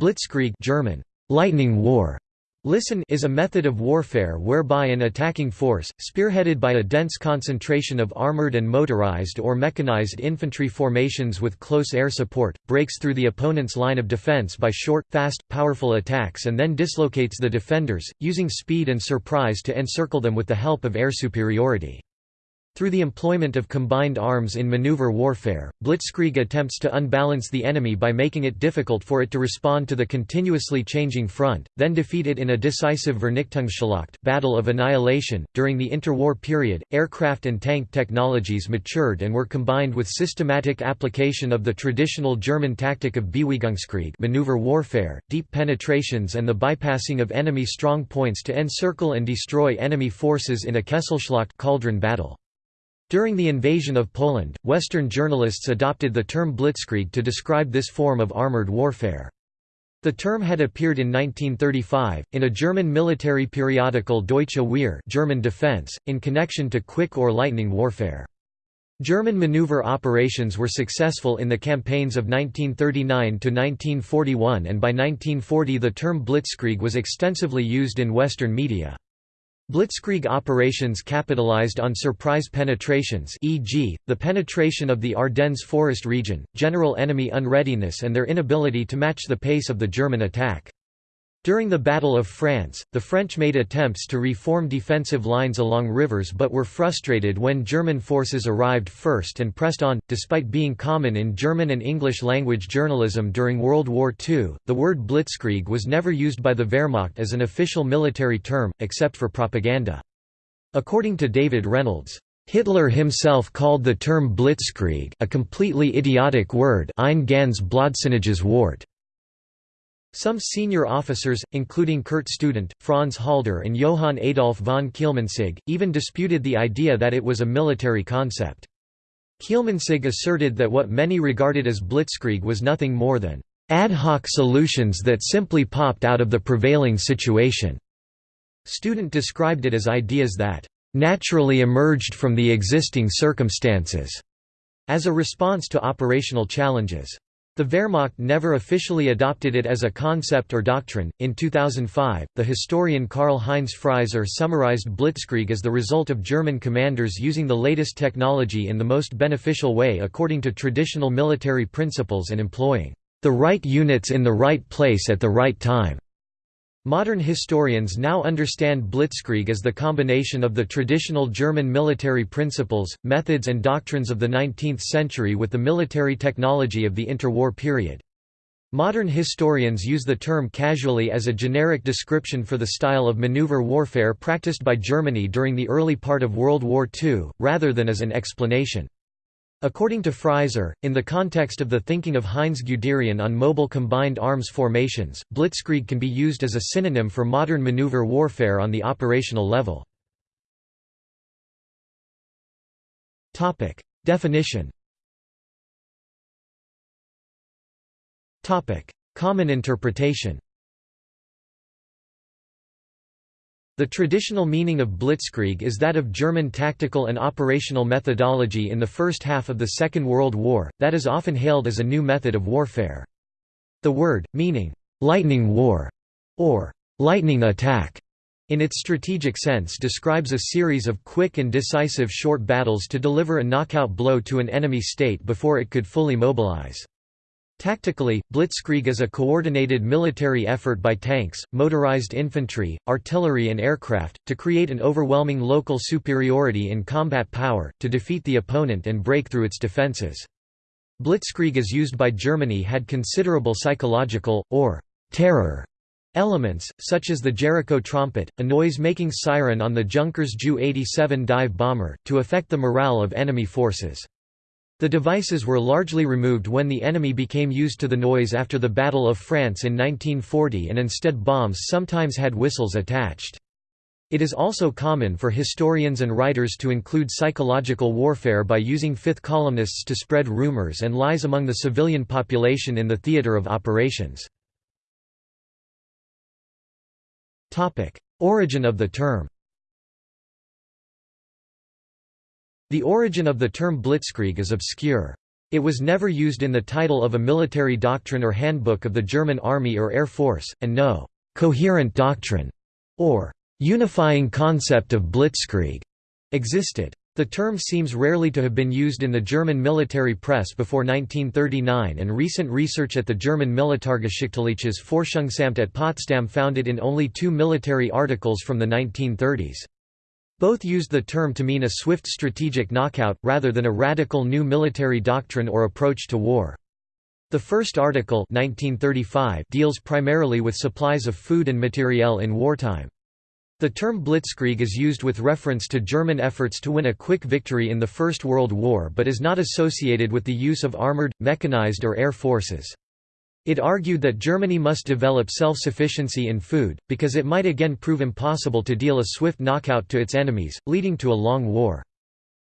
Blitzkrieg German, lightning war, Listen is a method of warfare whereby an attacking force, spearheaded by a dense concentration of armored and motorized or mechanized infantry formations with close air support, breaks through the opponent's line of defense by short, fast, powerful attacks and then dislocates the defenders, using speed and surprise to encircle them with the help of air superiority. Through the employment of combined arms in maneuver warfare, Blitzkrieg attempts to unbalance the enemy by making it difficult for it to respond to the continuously changing front, then defeat it in a decisive Vernichtungsschlacht battle of annihilation. During the interwar period, aircraft and tank technologies matured and were combined with systematic application of the traditional German tactic of Bewegungskrieg maneuver warfare, deep penetrations and the bypassing of enemy strong points to encircle and destroy enemy forces in a Kesselschlacht cauldron battle. During the invasion of Poland, Western journalists adopted the term blitzkrieg to describe this form of armored warfare. The term had appeared in 1935, in a German military periodical Deutsche Wehr German Defense, in connection to quick or lightning warfare. German maneuver operations were successful in the campaigns of 1939–1941 and by 1940 the term blitzkrieg was extensively used in Western media. Blitzkrieg operations capitalized on surprise penetrations e.g., the penetration of the Ardennes forest region, general enemy unreadiness and their inability to match the pace of the German attack. During the Battle of France, the French made attempts to reform defensive lines along rivers but were frustrated when German forces arrived first and pressed on. Despite being common in German and English language journalism during World War II, the word blitzkrieg was never used by the Wehrmacht as an official military term, except for propaganda. According to David Reynolds, Hitler himself called the term blitzkrieg a completely idiotic word ein ganz blödsinniges Wort. Some senior officers, including Kurt Student, Franz Halder and Johann Adolf von Kielmansegg, even disputed the idea that it was a military concept. Kielmansegg asserted that what many regarded as blitzkrieg was nothing more than ad hoc solutions that simply popped out of the prevailing situation. Student described it as ideas that naturally emerged from the existing circumstances as a response to operational challenges. The Wehrmacht never officially adopted it as a concept or doctrine. In 2005, the historian Karl Heinz Frieser summarized Blitzkrieg as the result of German commanders using the latest technology in the most beneficial way according to traditional military principles and employing the right units in the right place at the right time. Modern historians now understand Blitzkrieg as the combination of the traditional German military principles, methods and doctrines of the 19th century with the military technology of the interwar period. Modern historians use the term casually as a generic description for the style of maneuver warfare practiced by Germany during the early part of World War II, rather than as an explanation. According to Frieser, in the context of the thinking of Heinz Guderian on mobile combined arms formations, blitzkrieg can be used as a synonym for modern maneuver warfare on the operational level. Definition Common interpretation The traditional meaning of blitzkrieg is that of German tactical and operational methodology in the first half of the Second World War, that is often hailed as a new method of warfare. The word, meaning, "'lightning war' or "'lightning attack' in its strategic sense describes a series of quick and decisive short battles to deliver a knockout blow to an enemy state before it could fully mobilize. Tactically, blitzkrieg is a coordinated military effort by tanks, motorized infantry, artillery and aircraft, to create an overwhelming local superiority in combat power, to defeat the opponent and break through its defenses. Blitzkrieg as used by Germany had considerable psychological, or terror, elements, such as the Jericho trumpet, a noise-making siren on the Junkers Ju-87 dive bomber, to affect the morale of enemy forces. The devices were largely removed when the enemy became used to the noise after the Battle of France in 1940 and instead bombs sometimes had whistles attached. It is also common for historians and writers to include psychological warfare by using fifth columnists to spread rumors and lies among the civilian population in the theater of operations. Origin of the term The origin of the term blitzkrieg is obscure. It was never used in the title of a military doctrine or handbook of the German Army or Air Force, and no «coherent doctrine» or «unifying concept of blitzkrieg» existed. The term seems rarely to have been used in the German military press before 1939 and recent research at the German Militärgeschichtliches Forschungsamt at Potsdam found it in only two military articles from the 1930s. Both used the term to mean a swift strategic knockout, rather than a radical new military doctrine or approach to war. The first article 1935 deals primarily with supplies of food and materiel in wartime. The term blitzkrieg is used with reference to German efforts to win a quick victory in the First World War but is not associated with the use of armored, mechanized or air forces. It argued that Germany must develop self-sufficiency in food, because it might again prove impossible to deal a swift knockout to its enemies, leading to a long war.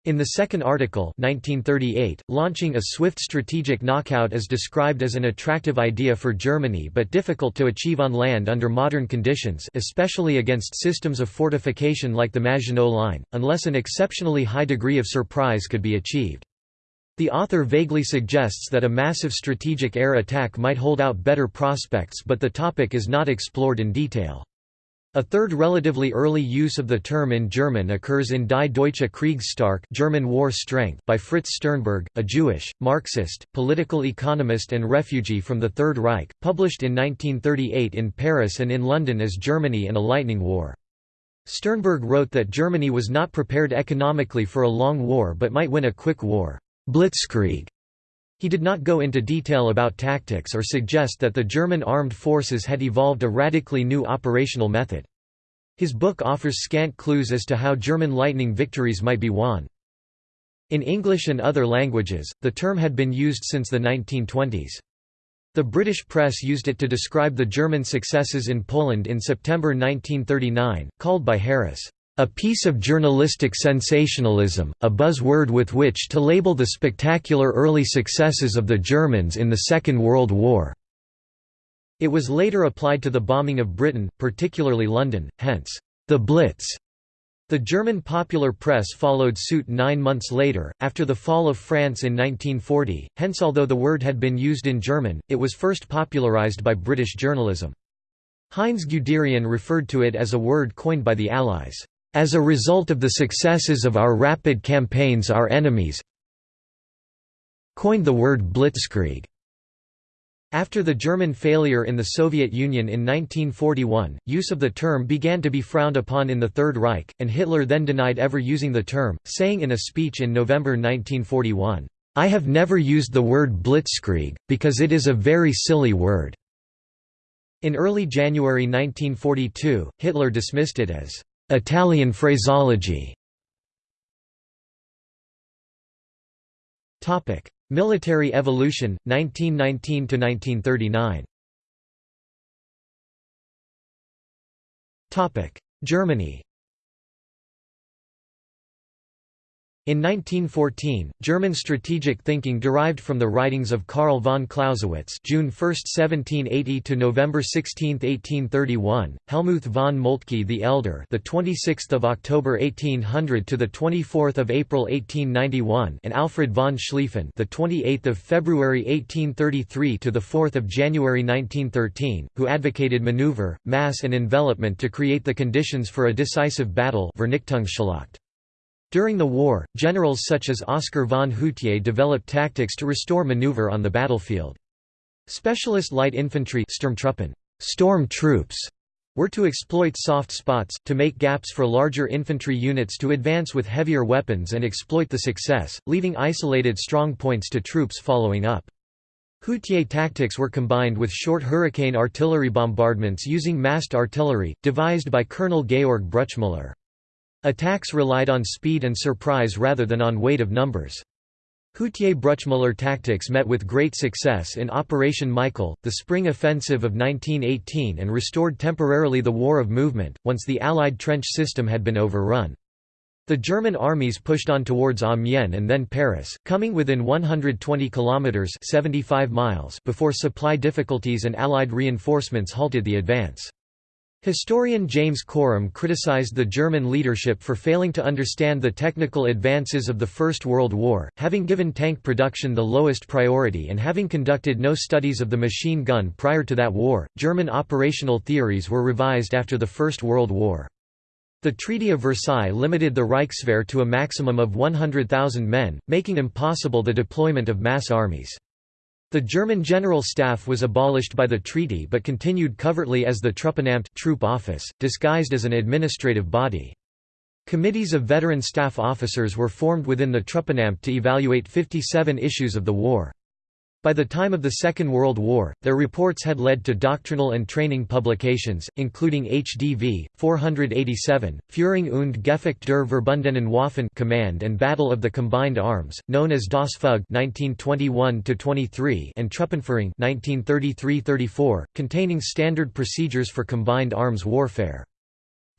In the second article 1938, launching a swift strategic knockout is described as an attractive idea for Germany but difficult to achieve on land under modern conditions especially against systems of fortification like the Maginot Line, unless an exceptionally high degree of surprise could be achieved. The author vaguely suggests that a massive strategic air attack might hold out better prospects but the topic is not explored in detail. A third relatively early use of the term in German occurs in Die Deutsche Kriegsstark German War Strength by Fritz Sternberg, a Jewish, Marxist, political economist and refugee from the Third Reich, published in 1938 in Paris and in London as Germany and a Lightning War. Sternberg wrote that Germany was not prepared economically for a long war but might win a quick war. Blitzkrieg. He did not go into detail about tactics or suggest that the German armed forces had evolved a radically new operational method. His book offers scant clues as to how German lightning victories might be won. In English and other languages, the term had been used since the 1920s. The British press used it to describe the German successes in Poland in September 1939, called by Harris, a piece of journalistic sensationalism, a buzzword with which to label the spectacular early successes of the Germans in the Second World War. It was later applied to the bombing of Britain, particularly London, hence, the Blitz. The German popular press followed suit nine months later, after the fall of France in 1940, hence although the word had been used in German, it was first popularized by British journalism. Heinz Guderian referred to it as a word coined by the Allies. As a result of the successes of our rapid campaigns our enemies coined the word blitzkrieg. After the German failure in the Soviet Union in 1941, use of the term began to be frowned upon in the Third Reich, and Hitler then denied ever using the term, saying in a speech in November 1941, "'I have never used the word blitzkrieg, because it is a very silly word." In early January 1942, Hitler dismissed it as Italian phraseology. Military evolution, 1919–1939 Germany In 1914, German strategic thinking derived from the writings of Karl von Clausewitz (June 1, 1780 to November 16, 1831), Helmuth von Moltke the Elder, the 26th of October 1800 to the 24th of April 1891, and Alfred von Schlieffen, the 28th of February 1833 to the 4th of January 1913, who advocated maneuver, mass, and envelopment to create the conditions for a decisive battle. Vernichtungsschlacht. During the war, generals such as Oskar von Hutier developed tactics to restore maneuver on the battlefield. Specialist light infantry storm troops were to exploit soft spots, to make gaps for larger infantry units to advance with heavier weapons and exploit the success, leaving isolated strong points to troops following up. Hutier tactics were combined with short Hurricane artillery bombardments using massed artillery, devised by Colonel Georg Bruchmüller. Attacks relied on speed and surprise rather than on weight of numbers. Hutier-Bruchmüller tactics met with great success in Operation Michael, the spring offensive of 1918 and restored temporarily the war of movement, once the Allied trench system had been overrun. The German armies pushed on towards Amiens and then Paris, coming within 120 kilometers (75 miles) before supply difficulties and allied reinforcements halted the advance. Historian James Corum criticized the German leadership for failing to understand the technical advances of the First World War, having given tank production the lowest priority and having conducted no studies of the machine gun prior to that war. German operational theories were revised after the First World War. The Treaty of Versailles limited the Reichswehr to a maximum of 100,000 men, making impossible the deployment of mass armies. The German General Staff was abolished by the treaty but continued covertly as the Truppenamt troop office, disguised as an administrative body. Committees of veteran staff officers were formed within the Truppenamt to evaluate 57 issues of the war. By the time of the Second World War, their reports had led to doctrinal and training publications, including HDV 487, Führung und Gefecht der verbundenen Waffen Command and Battle of the Combined Arms, known as Das Fug 1921-23 and Truppenführung 1933-34, containing standard procedures for combined arms warfare.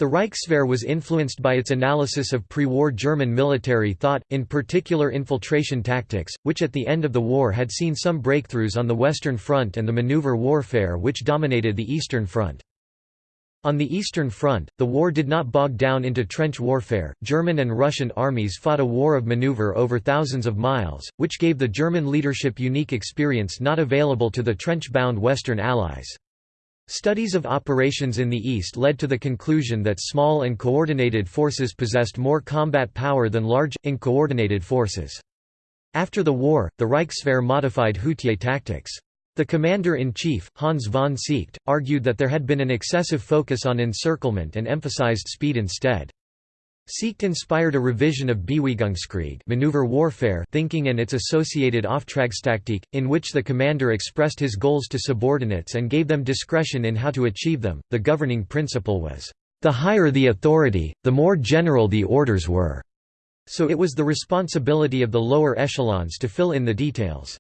The Reichswehr was influenced by its analysis of pre-war German military thought, in particular infiltration tactics, which at the end of the war had seen some breakthroughs on the Western Front and the maneuver warfare which dominated the Eastern Front. On the Eastern Front, the war did not bog down into trench warfare. German and Russian armies fought a war of maneuver over thousands of miles, which gave the German leadership unique experience not available to the trench-bound Western Allies. Studies of operations in the East led to the conclusion that small and coordinated forces possessed more combat power than large, uncoordinated forces. After the war, the Reichswehr modified Hutier tactics. The commander-in-chief, Hans von Seeckt, argued that there had been an excessive focus on encirclement and emphasized speed instead. Seeckt inspired a revision of Bewegungskrieg maneuver warfare thinking and its associated Auftragstaktik, in which the commander expressed his goals to subordinates and gave them discretion in how to achieve them. The governing principle was, "...the higher the authority, the more general the orders were." So it was the responsibility of the lower echelons to fill in the details.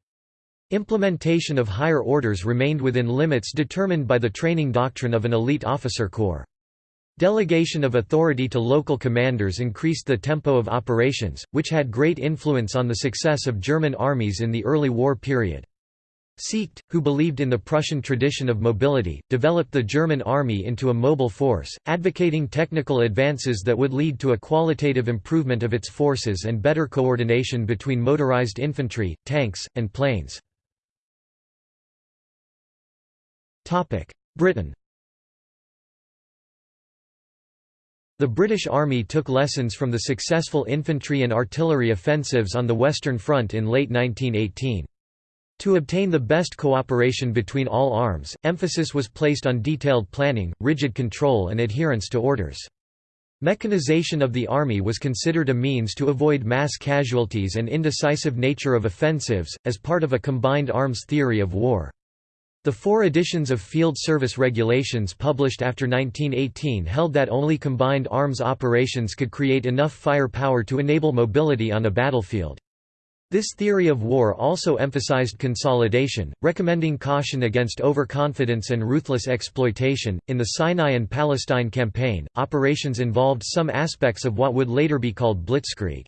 Implementation of higher orders remained within limits determined by the training doctrine of an elite officer corps. Delegation of authority to local commanders increased the tempo of operations, which had great influence on the success of German armies in the early war period. Seeckt, who believed in the Prussian tradition of mobility, developed the German army into a mobile force, advocating technical advances that would lead to a qualitative improvement of its forces and better coordination between motorized infantry, tanks, and planes. Britain The British Army took lessons from the successful infantry and artillery offensives on the Western Front in late 1918. To obtain the best cooperation between all arms, emphasis was placed on detailed planning, rigid control and adherence to orders. Mechanization of the army was considered a means to avoid mass casualties and indecisive nature of offensives, as part of a combined arms theory of war. The four editions of Field Service Regulations published after 1918 held that only combined arms operations could create enough firepower to enable mobility on a battlefield. This theory of war also emphasized consolidation, recommending caution against overconfidence and ruthless exploitation. In the Sinai and Palestine campaign, operations involved some aspects of what would later be called blitzkrieg.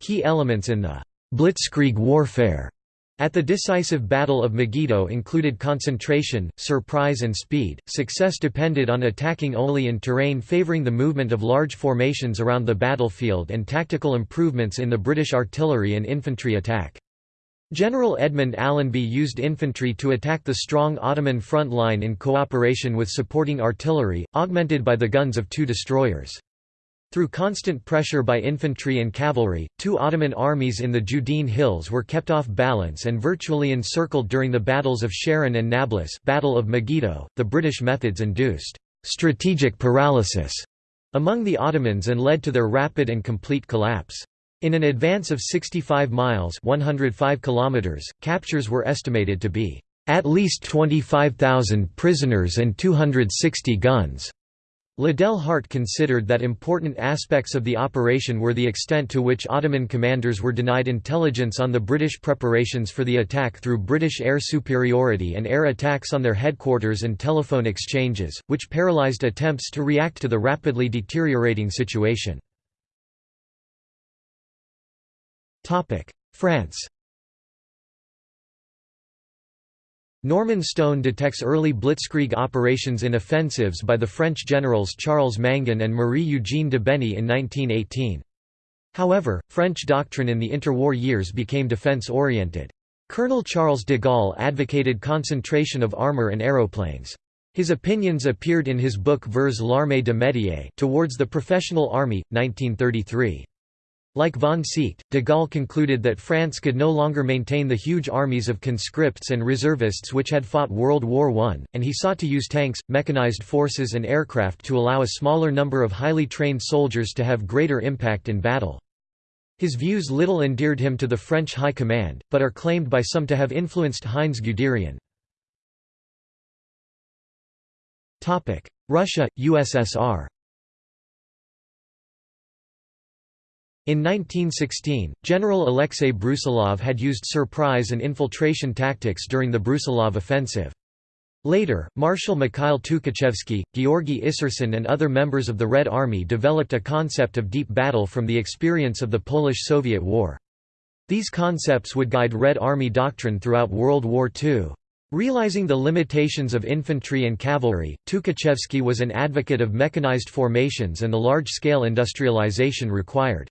Key elements in the blitzkrieg warfare at the decisive Battle of Megiddo included concentration, surprise and speed. Success depended on attacking only in terrain favoring the movement of large formations around the battlefield and tactical improvements in the British artillery and infantry attack. General Edmund Allenby used infantry to attack the strong Ottoman front line in cooperation with supporting artillery, augmented by the guns of two destroyers. Through constant pressure by infantry and cavalry, two Ottoman armies in the Judean Hills were kept off balance and virtually encircled during the battles of Sharon and Nablus Battle of Megiddo. .The British methods induced «strategic paralysis» among the Ottomans and led to their rapid and complete collapse. In an advance of 65 miles 105 kilometers, captures were estimated to be «at least 25,000 prisoners and 260 guns». Liddell Hart considered that important aspects of the operation were the extent to which Ottoman commanders were denied intelligence on the British preparations for the attack through British air superiority and air attacks on their headquarters and telephone exchanges, which paralysed attempts to react to the rapidly deteriorating situation. France Norman Stone detects early blitzkrieg operations in offensives by the French generals Charles Mangin and Marie-Eugène Debeney in 1918. However, French doctrine in the interwar years became defense-oriented. Colonel Charles de Gaulle advocated concentration of armor and aeroplanes. His opinions appeared in his book Vers l'armée de métier Towards the Professional Army, 1933. Like von Seeckt, de Gaulle concluded that France could no longer maintain the huge armies of conscripts and reservists which had fought World War I, and he sought to use tanks, mechanized forces and aircraft to allow a smaller number of highly trained soldiers to have greater impact in battle. His views little endeared him to the French High Command, but are claimed by some to have influenced Heinz Guderian. Russia, USSR In 1916, General Alexei Brusilov had used surprise and infiltration tactics during the Brusilov offensive. Later, Marshal Mikhail Tukhachevsky, Georgy Isserson and other members of the Red Army developed a concept of deep battle from the experience of the Polish–Soviet War. These concepts would guide Red Army doctrine throughout World War II. Realizing the limitations of infantry and cavalry, Tukhachevsky was an advocate of mechanized formations and the large-scale industrialization required.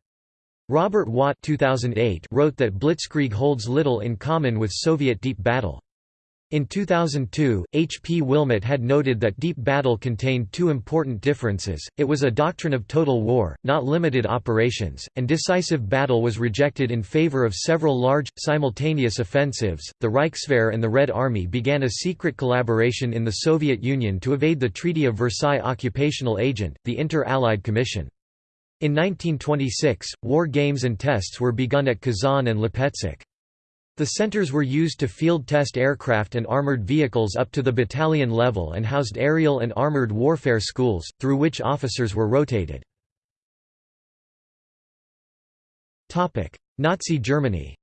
Robert Watt 2008 wrote that Blitzkrieg holds little in common with Soviet deep battle. In 2002, H. P. Willmott had noted that deep battle contained two important differences, it was a doctrine of total war, not limited operations, and decisive battle was rejected in favor of several large, simultaneous offensives. The Reichswehr and the Red Army began a secret collaboration in the Soviet Union to evade the Treaty of Versailles occupational agent, the Inter-Allied Commission. In 1926, war games and tests were begun at Kazan and Lipetsk. The centers were used to field test aircraft and armored vehicles up to the battalion level and housed aerial and armored warfare schools, through which officers were rotated. Nazi Germany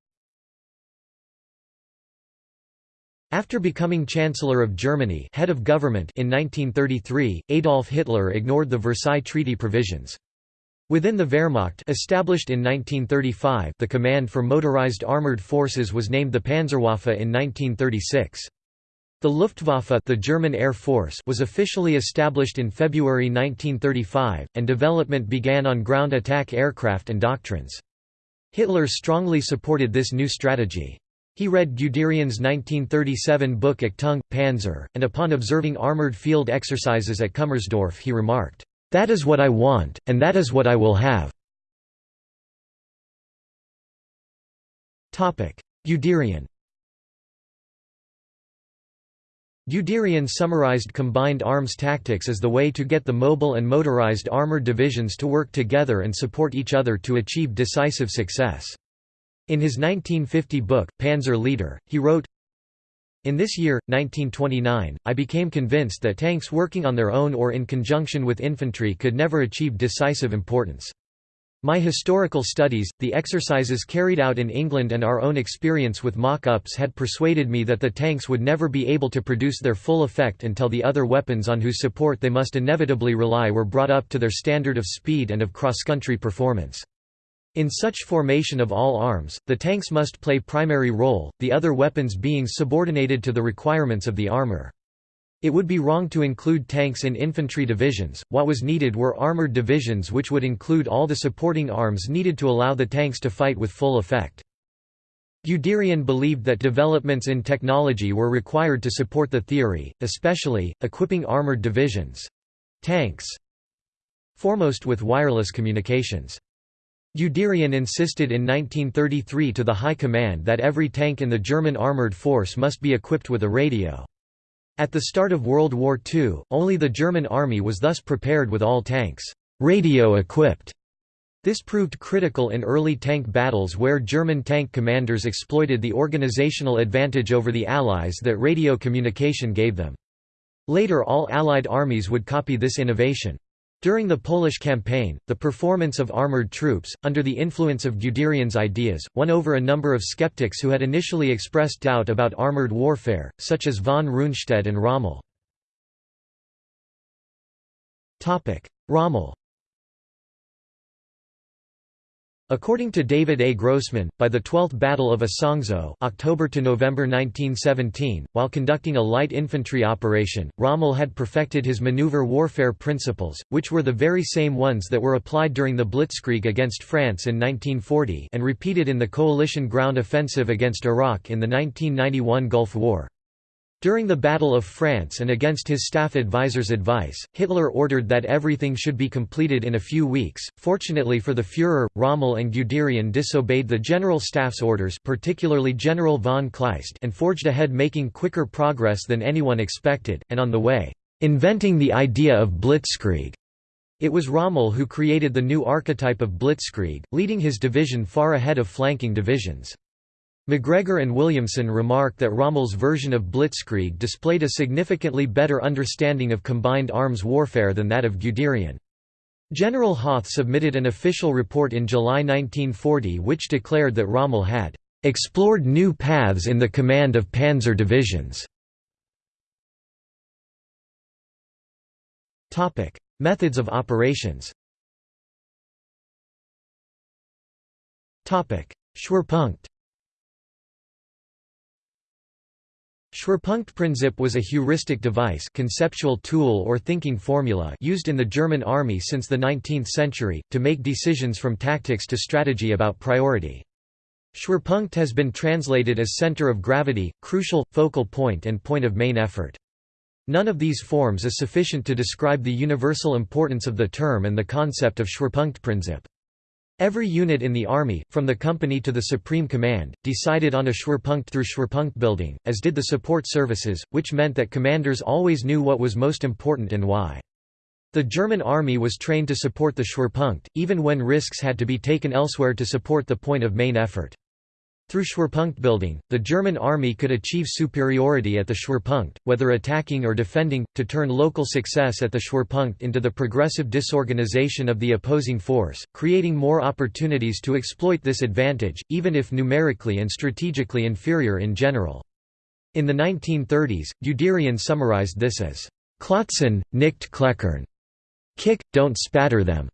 After becoming Chancellor of Germany head of government in 1933, Adolf Hitler ignored the Versailles Treaty provisions. Within the Wehrmacht established in 1935 the Command for Motorized Armored Forces was named the Panzerwaffe in 1936. The Luftwaffe the German Air Force was officially established in February 1935, and development began on ground attack aircraft and doctrines. Hitler strongly supported this new strategy. He read Guderian's 1937 book Achtung, Panzer, and upon observing armored field exercises at Kummersdorf he remarked, that is what I want, and that is what I will have. Guderian Guderian summarized combined arms tactics as the way to get the mobile and motorized armored divisions to work together and support each other to achieve decisive success. In his 1950 book, Panzer Leader, he wrote, in this year, 1929, I became convinced that tanks working on their own or in conjunction with infantry could never achieve decisive importance. My historical studies, the exercises carried out in England and our own experience with mock-ups had persuaded me that the tanks would never be able to produce their full effect until the other weapons on whose support they must inevitably rely were brought up to their standard of speed and of cross-country performance. In such formation of all arms, the tanks must play primary role, the other weapons being subordinated to the requirements of the armor. It would be wrong to include tanks in infantry divisions, what was needed were armored divisions which would include all the supporting arms needed to allow the tanks to fight with full effect. Guderian believed that developments in technology were required to support the theory, especially, equipping armored divisions—tanks foremost with wireless communications. Guderian insisted in 1933 to the High Command that every tank in the German armoured force must be equipped with a radio. At the start of World War II, only the German army was thus prepared with all tanks radio-equipped. This proved critical in early tank battles where German tank commanders exploited the organizational advantage over the Allies that radio communication gave them. Later all Allied armies would copy this innovation. During the Polish campaign, the performance of armoured troops, under the influence of Guderian's ideas, won over a number of skeptics who had initially expressed doubt about armoured warfare, such as von Rundstedt and Rommel. Rommel According to David A. Grossman, by the 12th Battle of Isonzo October to November 1917, while conducting a light infantry operation, Rommel had perfected his maneuver warfare principles, which were the very same ones that were applied during the Blitzkrieg against France in 1940 and repeated in the coalition ground offensive against Iraq in the 1991 Gulf War. During the Battle of France and against his staff advisor's advice, Hitler ordered that everything should be completed in a few weeks. Fortunately for the Führer, Rommel and Guderian disobeyed the General Staff's orders particularly General von Kleist and forged ahead making quicker progress than anyone expected, and on the way, inventing the idea of blitzkrieg. It was Rommel who created the new archetype of blitzkrieg, leading his division far ahead of flanking divisions. MacGregor and Williamson remark that Rommel's version of blitzkrieg displayed a significantly better understanding of combined arms warfare than that of Guderian. General Hoth submitted an official report in July 1940 which declared that Rommel had "...explored new paths in the command of panzer divisions." Methods of operations Schwerpunkt Schwerpunktprinzip was a heuristic device conceptual tool or thinking formula used in the German army since the 19th century, to make decisions from tactics to strategy about priority. Schwerpunkt has been translated as center of gravity, crucial, focal point and point of main effort. None of these forms is sufficient to describe the universal importance of the term and the concept of Schwerpunktprinzip. Every unit in the army, from the company to the supreme command, decided on a Schwerpunkt through Schwerpunkt building, as did the support services, which meant that commanders always knew what was most important and why. The German army was trained to support the Schwerpunkt, even when risks had to be taken elsewhere to support the point of main effort. Through Schwerpunkt building, the German army could achieve superiority at the Schwerpunkt, whether attacking or defending, to turn local success at the Schwerpunkt into the progressive disorganization of the opposing force, creating more opportunities to exploit this advantage, even if numerically and strategically inferior in general. In the 1930s, Guderian summarized this as, "Klotzen, nicht kleckern. Kick, don't spatter them."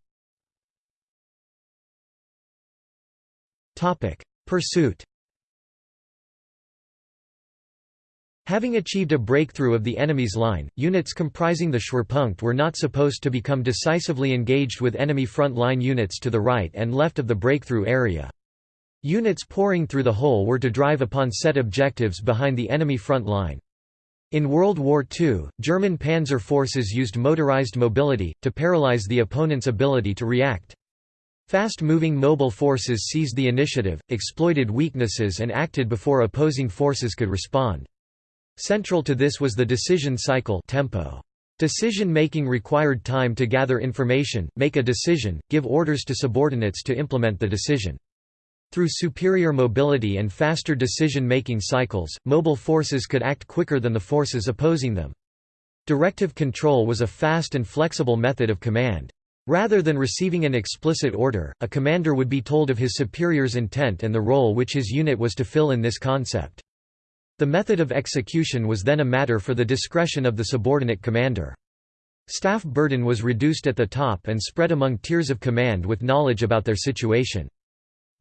Pursuit Having achieved a breakthrough of the enemy's line, units comprising the Schwerpunkt were not supposed to become decisively engaged with enemy front line units to the right and left of the breakthrough area. Units pouring through the hole were to drive upon set objectives behind the enemy front line. In World War II, German panzer forces used motorized mobility, to paralyze the opponent's ability to react. Fast-moving mobile forces seized the initiative, exploited weaknesses and acted before opposing forces could respond. Central to this was the decision cycle tempo. Decision-making required time to gather information, make a decision, give orders to subordinates to implement the decision. Through superior mobility and faster decision-making cycles, mobile forces could act quicker than the forces opposing them. Directive control was a fast and flexible method of command. Rather than receiving an explicit order, a commander would be told of his superior's intent and the role which his unit was to fill in this concept. The method of execution was then a matter for the discretion of the subordinate commander. Staff burden was reduced at the top and spread among tiers of command with knowledge about their situation.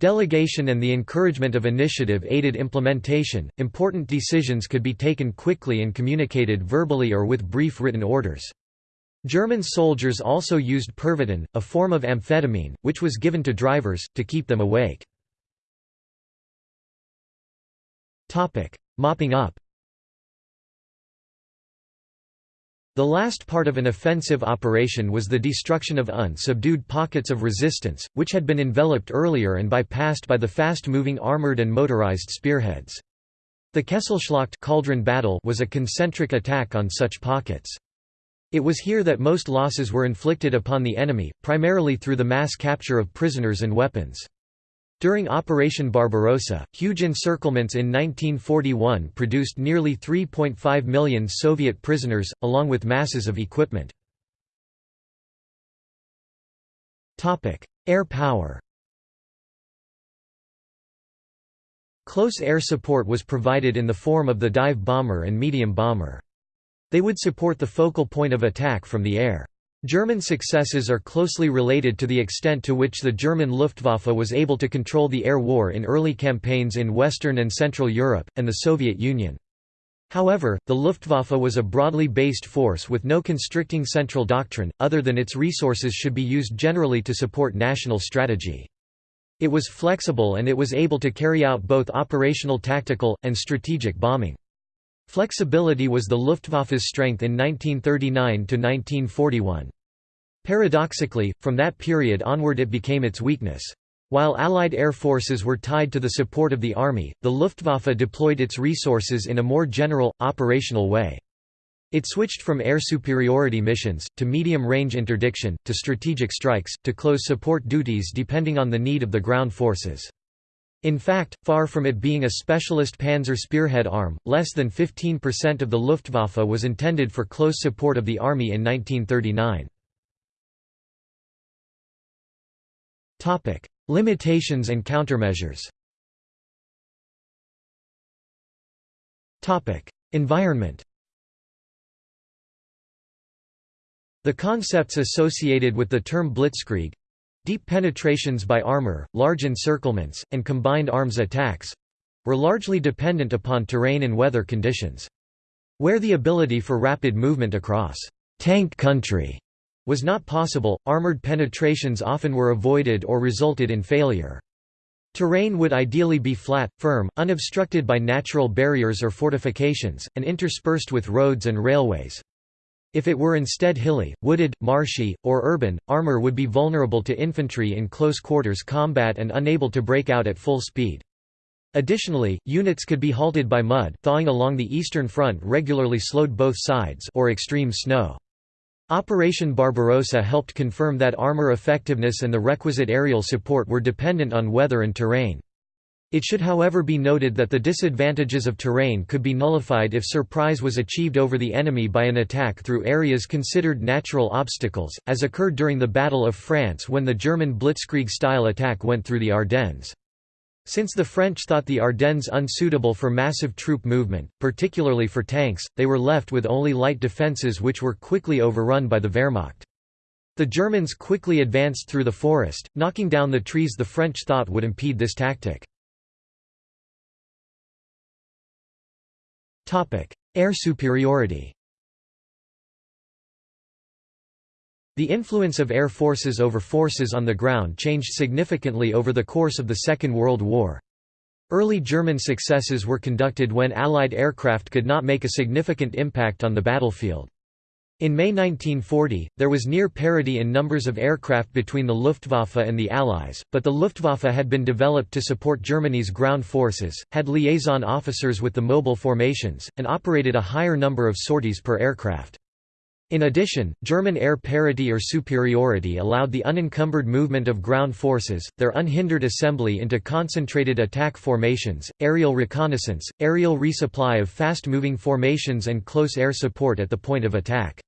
Delegation and the encouragement of initiative aided implementation. Important decisions could be taken quickly and communicated verbally or with brief written orders. German soldiers also used Pervitin, a form of amphetamine, which was given to drivers, to keep them awake. Mopping up The last part of an offensive operation was the destruction of unsubdued pockets of resistance, which had been enveloped earlier and bypassed by the fast-moving armored and motorized spearheads. The Kesselschlacht cauldron battle was a concentric attack on such pockets. It was here that most losses were inflicted upon the enemy, primarily through the mass capture of prisoners and weapons. During Operation Barbarossa, huge encirclements in 1941 produced nearly 3.5 million Soviet prisoners, along with masses of equipment. Air power Close air support was provided in the form of the dive bomber and medium bomber. They would support the focal point of attack from the air. German successes are closely related to the extent to which the German Luftwaffe was able to control the air war in early campaigns in Western and Central Europe, and the Soviet Union. However, the Luftwaffe was a broadly based force with no constricting central doctrine, other than its resources should be used generally to support national strategy. It was flexible and it was able to carry out both operational tactical, and strategic bombing. Flexibility was the Luftwaffe's strength in 1939–1941. Paradoxically, from that period onward it became its weakness. While Allied air forces were tied to the support of the Army, the Luftwaffe deployed its resources in a more general, operational way. It switched from air superiority missions, to medium-range interdiction, to strategic strikes, to close support duties depending on the need of the ground forces. In fact, far from it being a specialist panzer spearhead arm, less than 15% of the Luftwaffe was intended for close support of the Army in 1939. Limitations and countermeasures Environment The concepts associated with the term blitzkrieg Deep penetrations by armor, large encirclements, and combined arms attacks were largely dependent upon terrain and weather conditions. Where the ability for rapid movement across tank country was not possible, armored penetrations often were avoided or resulted in failure. Terrain would ideally be flat, firm, unobstructed by natural barriers or fortifications, and interspersed with roads and railways. If it were instead hilly, wooded, marshy, or urban, armor would be vulnerable to infantry in close quarters combat and unable to break out at full speed. Additionally, units could be halted by mud thawing along the eastern front regularly slowed both sides or extreme snow. Operation Barbarossa helped confirm that armor effectiveness and the requisite aerial support were dependent on weather and terrain. It should however be noted that the disadvantages of terrain could be nullified if surprise was achieved over the enemy by an attack through areas considered natural obstacles, as occurred during the Battle of France when the German blitzkrieg-style attack went through the Ardennes. Since the French thought the Ardennes unsuitable for massive troop movement, particularly for tanks, they were left with only light defences which were quickly overrun by the Wehrmacht. The Germans quickly advanced through the forest, knocking down the trees the French thought would impede this tactic. Air superiority The influence of air forces over forces on the ground changed significantly over the course of the Second World War. Early German successes were conducted when Allied aircraft could not make a significant impact on the battlefield. In May 1940, there was near parity in numbers of aircraft between the Luftwaffe and the Allies, but the Luftwaffe had been developed to support Germany's ground forces, had liaison officers with the mobile formations, and operated a higher number of sorties per aircraft. In addition, German air parity or superiority allowed the unencumbered movement of ground forces, their unhindered assembly into concentrated attack formations, aerial reconnaissance, aerial resupply of fast-moving formations and close air support at the point of attack.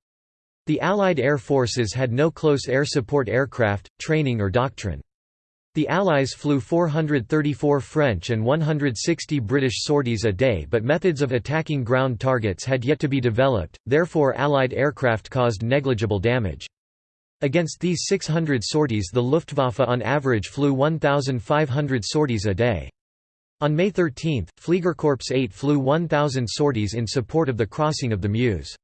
The Allied air forces had no close air support aircraft, training or doctrine. The Allies flew 434 French and 160 British sorties a day but methods of attacking ground targets had yet to be developed, therefore Allied aircraft caused negligible damage. Against these 600 sorties the Luftwaffe on average flew 1,500 sorties a day. On May 13, Fliegerkorps 8 flew 1,000 sorties in support of the crossing of the Meuse.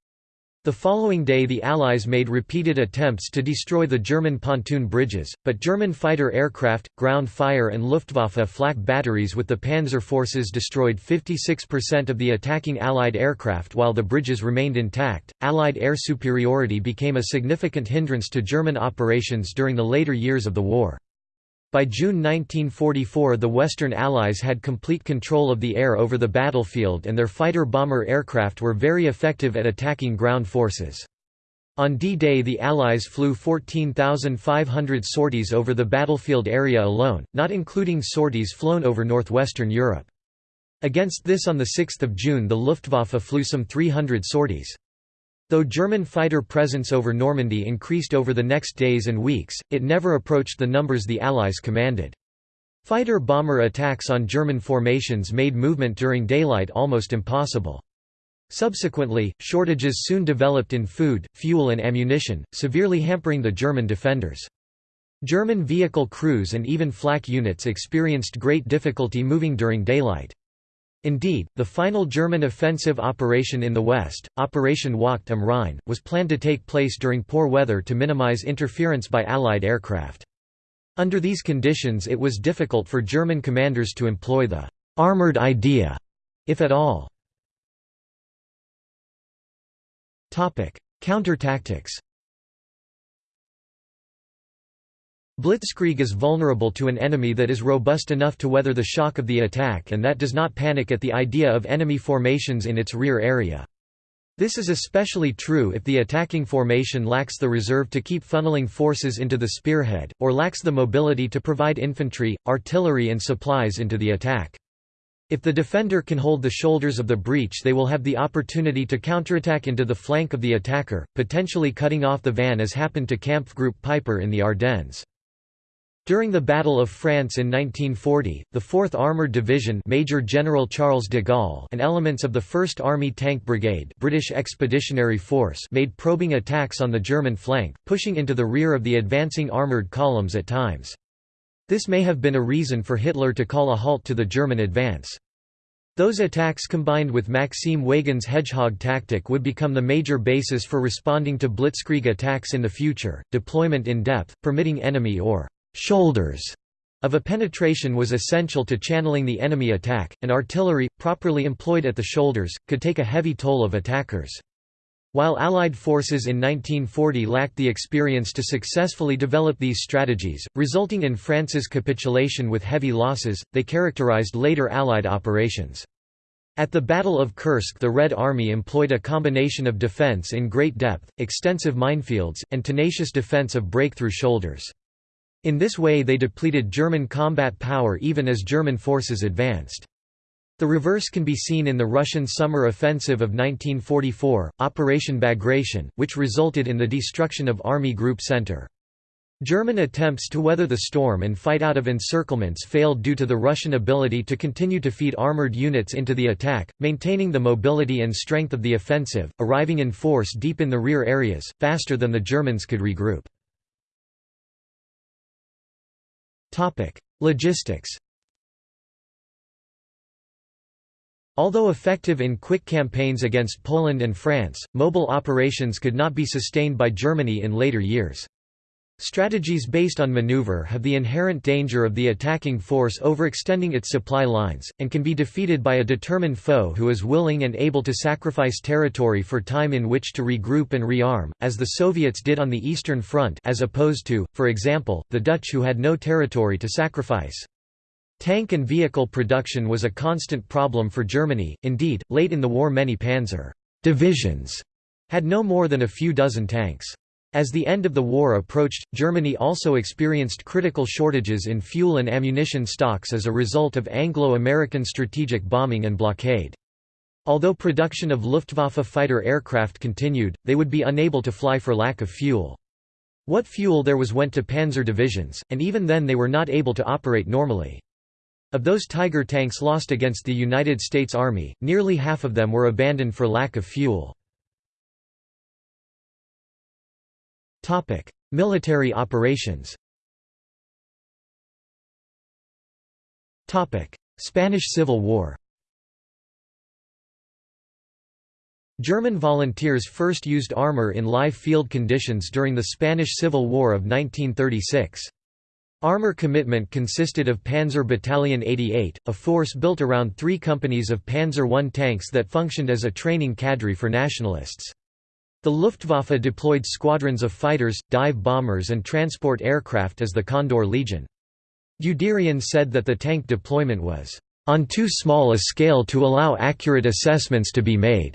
The following day the Allies made repeated attempts to destroy the German pontoon bridges, but German fighter aircraft, ground fire and Luftwaffe flak batteries with the panzer forces destroyed 56% of the attacking Allied aircraft while the bridges remained intact. Allied air superiority became a significant hindrance to German operations during the later years of the war. By June 1944 the Western Allies had complete control of the air over the battlefield and their fighter-bomber aircraft were very effective at attacking ground forces. On D-Day the Allies flew 14,500 sorties over the battlefield area alone, not including sorties flown over northwestern Europe. Against this on 6 June the Luftwaffe flew some 300 sorties. Though German fighter presence over Normandy increased over the next days and weeks, it never approached the numbers the Allies commanded. Fighter-bomber attacks on German formations made movement during daylight almost impossible. Subsequently, shortages soon developed in food, fuel and ammunition, severely hampering the German defenders. German vehicle crews and even flak units experienced great difficulty moving during daylight. Indeed, the final German offensive operation in the west, Operation Wacht am Rhein, was planned to take place during poor weather to minimize interference by Allied aircraft. Under these conditions it was difficult for German commanders to employ the «armored idea», if at all. Counter-tactics Blitzkrieg is vulnerable to an enemy that is robust enough to weather the shock of the attack and that does not panic at the idea of enemy formations in its rear area. This is especially true if the attacking formation lacks the reserve to keep funneling forces into the spearhead, or lacks the mobility to provide infantry, artillery and supplies into the attack. If the defender can hold the shoulders of the breach they will have the opportunity to counterattack into the flank of the attacker, potentially cutting off the van as happened to Kampfgruppe Peiper in the Ardennes. During the Battle of France in 1940, the 4th Armoured Division Major General Charles de Gaulle and elements of the 1st Army Tank Brigade British Expeditionary Force made probing attacks on the German flank, pushing into the rear of the advancing armoured columns at times. This may have been a reason for Hitler to call a halt to the German advance. Those attacks combined with Maxime Weygand's hedgehog tactic would become the major basis for responding to blitzkrieg attacks in the future. Deployment in depth, permitting enemy or shoulders of a penetration was essential to channeling the enemy attack, and artillery, properly employed at the shoulders, could take a heavy toll of attackers. While Allied forces in 1940 lacked the experience to successfully develop these strategies, resulting in France's capitulation with heavy losses, they characterized later Allied operations. At the Battle of Kursk the Red Army employed a combination of defense in great depth, extensive minefields, and tenacious defense of breakthrough shoulders. In this way they depleted German combat power even as German forces advanced. The reverse can be seen in the Russian summer offensive of 1944, Operation Bagration, which resulted in the destruction of Army Group Center. German attempts to weather the storm and fight out of encirclements failed due to the Russian ability to continue to feed armored units into the attack, maintaining the mobility and strength of the offensive, arriving in force deep in the rear areas, faster than the Germans could regroup. Logistics Although effective in quick campaigns against Poland and France, mobile operations could not be sustained by Germany in later years. Strategies based on maneuver have the inherent danger of the attacking force overextending its supply lines, and can be defeated by a determined foe who is willing and able to sacrifice territory for time in which to regroup and rearm, as the Soviets did on the Eastern Front as opposed to, for example, the Dutch who had no territory to sacrifice. Tank and vehicle production was a constant problem for Germany, indeed, late in the war many panzer divisions had no more than a few dozen tanks. As the end of the war approached, Germany also experienced critical shortages in fuel and ammunition stocks as a result of Anglo-American strategic bombing and blockade. Although production of Luftwaffe fighter aircraft continued, they would be unable to fly for lack of fuel. What fuel there was went to panzer divisions, and even then they were not able to operate normally. Of those Tiger tanks lost against the United States Army, nearly half of them were abandoned for lack of fuel. Military operations Topic: Spanish Civil War German volunteers first used armor in live field conditions during the Spanish Civil War of 1936. Armor commitment consisted of Panzer Battalion 88, a force built around three companies of Panzer I tanks that functioned as a training cadre for nationalists. The Luftwaffe deployed squadrons of fighters, dive bombers and transport aircraft as the Condor Legion. Guderian said that the tank deployment was, "...on too small a scale to allow accurate assessments to be made."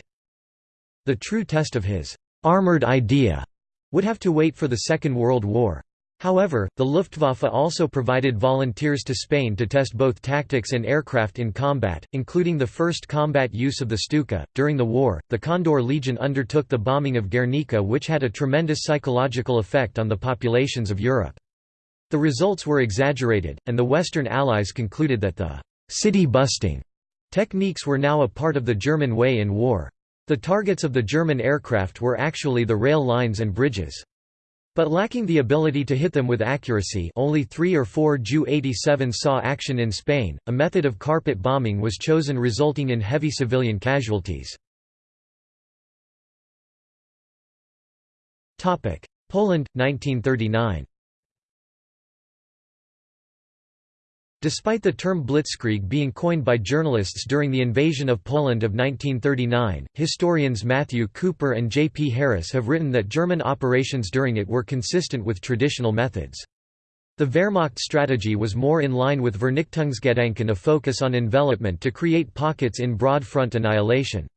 The true test of his "...armored idea," would have to wait for the Second World War. However, the Luftwaffe also provided volunteers to Spain to test both tactics and aircraft in combat, including the first combat use of the Stuka. During the war, the Condor Legion undertook the bombing of Guernica, which had a tremendous psychological effect on the populations of Europe. The results were exaggerated, and the Western Allies concluded that the city busting techniques were now a part of the German way in war. The targets of the German aircraft were actually the rail lines and bridges. But lacking the ability to hit them with accuracy. Only three or four Ju-87 saw action in Spain, a method of carpet bombing was chosen resulting in heavy civilian casualties. Poland, 1939 Despite the term blitzkrieg being coined by journalists during the invasion of Poland of 1939, historians Matthew Cooper and J. P. Harris have written that German operations during it were consistent with traditional methods. The Wehrmacht strategy was more in line with Vernichtungsgedanken a focus on envelopment to create pockets in broad front annihilation.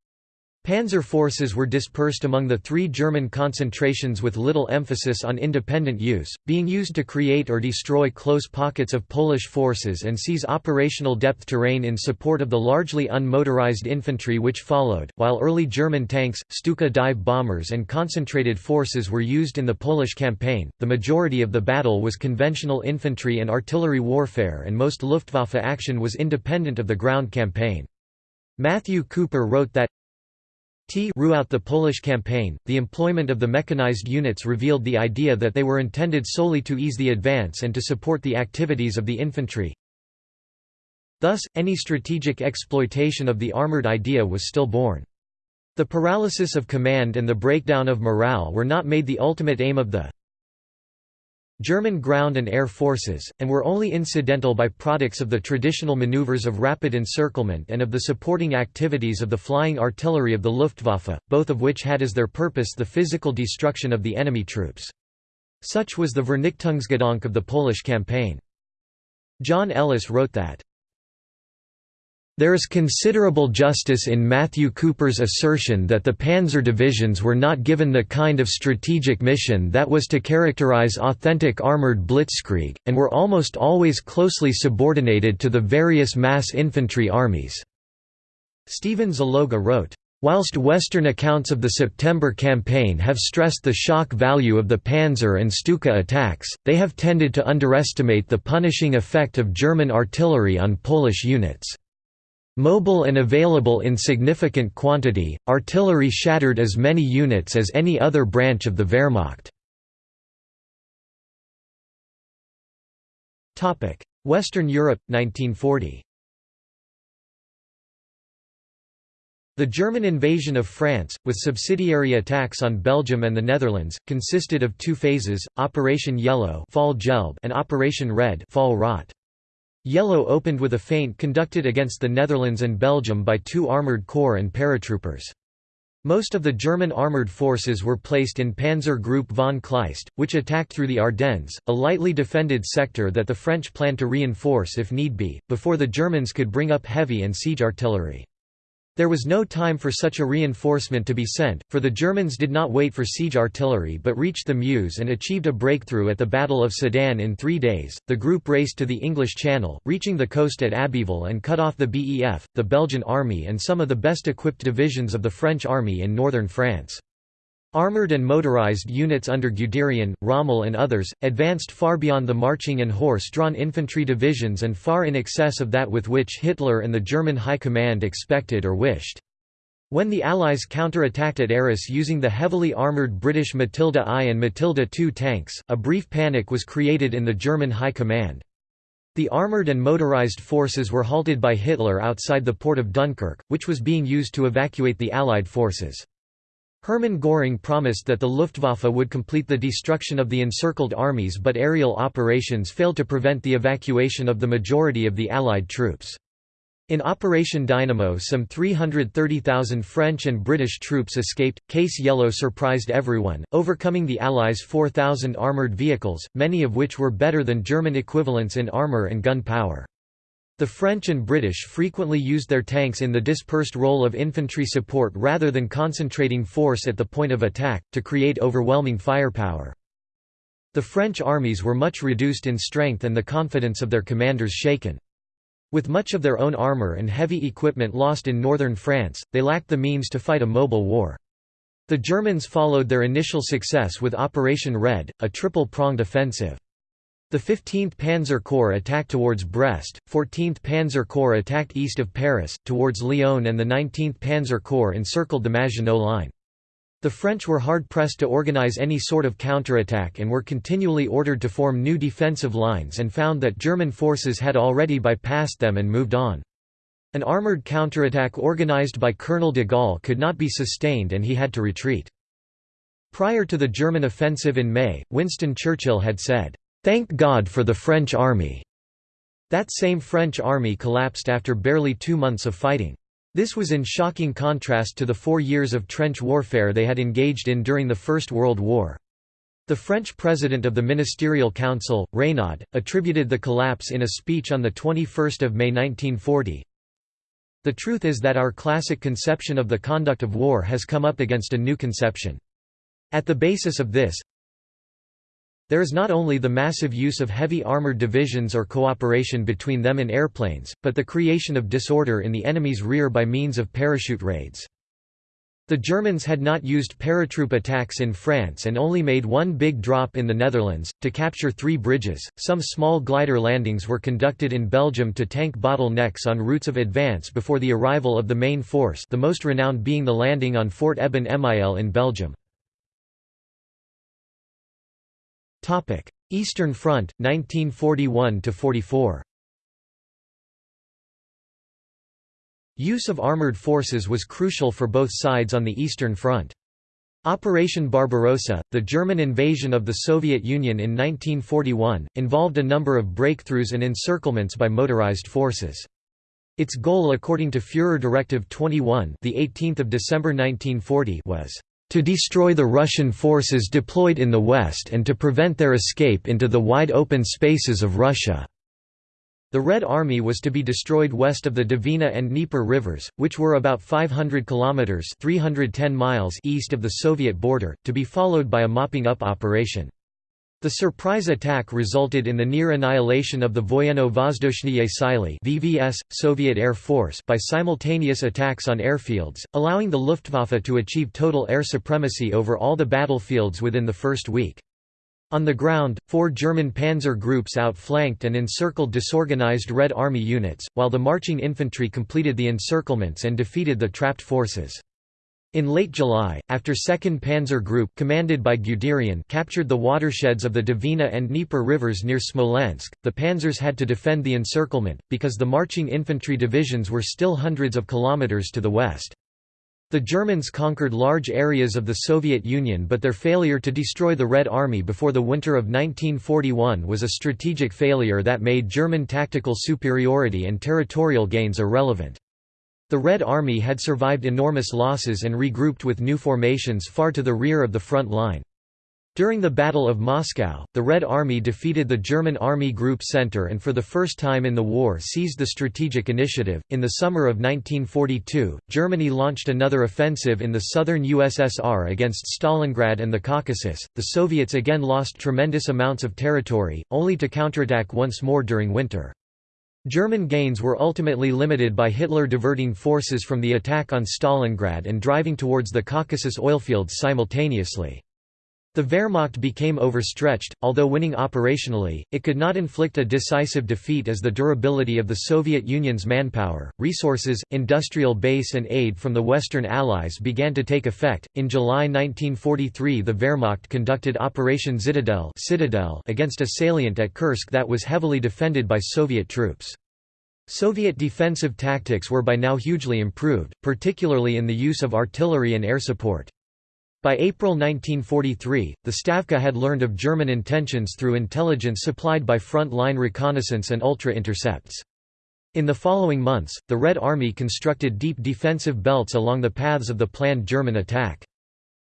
Panzer forces were dispersed among the three German concentrations with little emphasis on independent use, being used to create or destroy close pockets of Polish forces and seize operational depth terrain in support of the largely unmotorized infantry which followed, while early German tanks, Stuka dive bombers and concentrated forces were used in the Polish campaign. The majority of the battle was conventional infantry and artillery warfare and most Luftwaffe action was independent of the ground campaign. Matthew Cooper wrote that Throughout the Polish campaign, the employment of the mechanized units revealed the idea that they were intended solely to ease the advance and to support the activities of the infantry. Thus, any strategic exploitation of the armored idea was still born. The paralysis of command and the breakdown of morale were not made the ultimate aim of the German ground and air forces, and were only incidental by-products of the traditional maneuvers of rapid encirclement and of the supporting activities of the flying artillery of the Luftwaffe, both of which had as their purpose the physical destruction of the enemy troops. Such was the Vernichtungsgedanke of the Polish campaign. John Ellis wrote that there is considerable justice in Matthew Cooper's assertion that the panzer divisions were not given the kind of strategic mission that was to characterize authentic armored blitzkrieg, and were almost always closely subordinated to the various mass infantry armies." Stephen Zaloga wrote, Whilst Western accounts of the September campaign have stressed the shock value of the Panzer and Stuka attacks, they have tended to underestimate the punishing effect of German artillery on Polish units. Mobile and available in significant quantity, artillery shattered as many units as any other branch of the Wehrmacht. Western Europe, 1940 The German invasion of France, with subsidiary attacks on Belgium and the Netherlands, consisted of two phases, Operation Yellow and Operation Red Fall Rot. Yellow opened with a feint conducted against the Netherlands and Belgium by two armoured corps and paratroopers. Most of the German armoured forces were placed in Panzer Group von Kleist, which attacked through the Ardennes, a lightly defended sector that the French planned to reinforce if need be, before the Germans could bring up heavy and siege artillery. There was no time for such a reinforcement to be sent, for the Germans did not wait for siege artillery but reached the Meuse and achieved a breakthrough at the Battle of Sedan in three days. The group raced to the English Channel, reaching the coast at Abbeville and cut off the BEF, the Belgian army, and some of the best equipped divisions of the French army in northern France. Armoured and motorized units under Guderian, Rommel and others, advanced far beyond the marching and horse-drawn infantry divisions and far in excess of that with which Hitler and the German High Command expected or wished. When the Allies counter-attacked at Arras using the heavily armoured British Matilda I and Matilda II tanks, a brief panic was created in the German High Command. The armoured and motorized forces were halted by Hitler outside the port of Dunkirk, which was being used to evacuate the Allied forces. Hermann Göring promised that the Luftwaffe would complete the destruction of the encircled armies but aerial operations failed to prevent the evacuation of the majority of the Allied troops. In Operation Dynamo some 330,000 French and British troops escaped. Case Yellow surprised everyone, overcoming the Allies' 4,000 armoured vehicles, many of which were better than German equivalents in armour and gun power. The French and British frequently used their tanks in the dispersed role of infantry support rather than concentrating force at the point of attack, to create overwhelming firepower. The French armies were much reduced in strength and the confidence of their commanders shaken. With much of their own armour and heavy equipment lost in northern France, they lacked the means to fight a mobile war. The Germans followed their initial success with Operation Red, a triple-pronged offensive. The 15th Panzer Corps attacked towards Brest, 14th Panzer Corps attacked east of Paris, towards Lyon and the 19th Panzer Corps encircled the Maginot Line. The French were hard-pressed to organize any sort of counterattack and were continually ordered to form new defensive lines and found that German forces had already bypassed them and moved on. An armoured counterattack organized by Colonel de Gaulle could not be sustained and he had to retreat. Prior to the German offensive in May, Winston Churchill had said, "'Thank God for the French army'". That same French army collapsed after barely two months of fighting. This was in shocking contrast to the four years of trench warfare they had engaged in during the First World War. The French president of the Ministerial Council, Reynaud, attributed the collapse in a speech on 21 May 1940. The truth is that our classic conception of the conduct of war has come up against a new conception. At the basis of this, there is not only the massive use of heavy armored divisions or cooperation between them and airplanes, but the creation of disorder in the enemy's rear by means of parachute raids. The Germans had not used paratroop attacks in France and only made one big drop in the Netherlands, to capture three bridges. Some small glider landings were conducted in Belgium to tank bottlenecks on routes of advance before the arrival of the main force the most renowned being the landing on Fort Eben Emael in Belgium. Eastern Front, 1941–44 Use of armored forces was crucial for both sides on the Eastern Front. Operation Barbarossa, the German invasion of the Soviet Union in 1941, involved a number of breakthroughs and encirclements by motorized forces. Its goal according to Führer Directive 21 the 18th of December 1940 was to destroy the Russian forces deployed in the west and to prevent their escape into the wide open spaces of Russia. The Red Army was to be destroyed west of the Dvina and Dnieper rivers, which were about 500 kilometers (310 miles) east of the Soviet border, to be followed by a mopping-up operation. The surprise attack resulted in the near annihilation of the Voyenno-Vozdushnye Sily (VVS) Soviet Air Force by simultaneous attacks on airfields, allowing the Luftwaffe to achieve total air supremacy over all the battlefields within the first week. On the ground, four German panzer groups outflanked and encircled disorganized Red Army units, while the marching infantry completed the encirclements and defeated the trapped forces. In late July, after 2nd Panzer Group commanded by Guderian captured the watersheds of the Dvina and Dnieper rivers near Smolensk, the panzers had to defend the encirclement, because the marching infantry divisions were still hundreds of kilometers to the west. The Germans conquered large areas of the Soviet Union but their failure to destroy the Red Army before the winter of 1941 was a strategic failure that made German tactical superiority and territorial gains irrelevant. The Red Army had survived enormous losses and regrouped with new formations far to the rear of the front line. During the Battle of Moscow, the Red Army defeated the German Army Group Center and for the first time in the war seized the strategic initiative. In the summer of 1942, Germany launched another offensive in the southern USSR against Stalingrad and the Caucasus. The Soviets again lost tremendous amounts of territory, only to counterattack once more during winter. German gains were ultimately limited by Hitler diverting forces from the attack on Stalingrad and driving towards the Caucasus oilfields simultaneously. The Wehrmacht became overstretched, although winning operationally, it could not inflict a decisive defeat as the durability of the Soviet Union's manpower, resources, industrial base and aid from the Western Allies began to take effect. In July 1943 the Wehrmacht conducted Operation Citadel, against a salient at Kursk that was heavily defended by Soviet troops. Soviet defensive tactics were by now hugely improved, particularly in the use of artillery and air support. By April 1943, the Stavka had learned of German intentions through intelligence supplied by front-line reconnaissance and ultra-intercepts. In the following months, the Red Army constructed deep defensive belts along the paths of the planned German attack.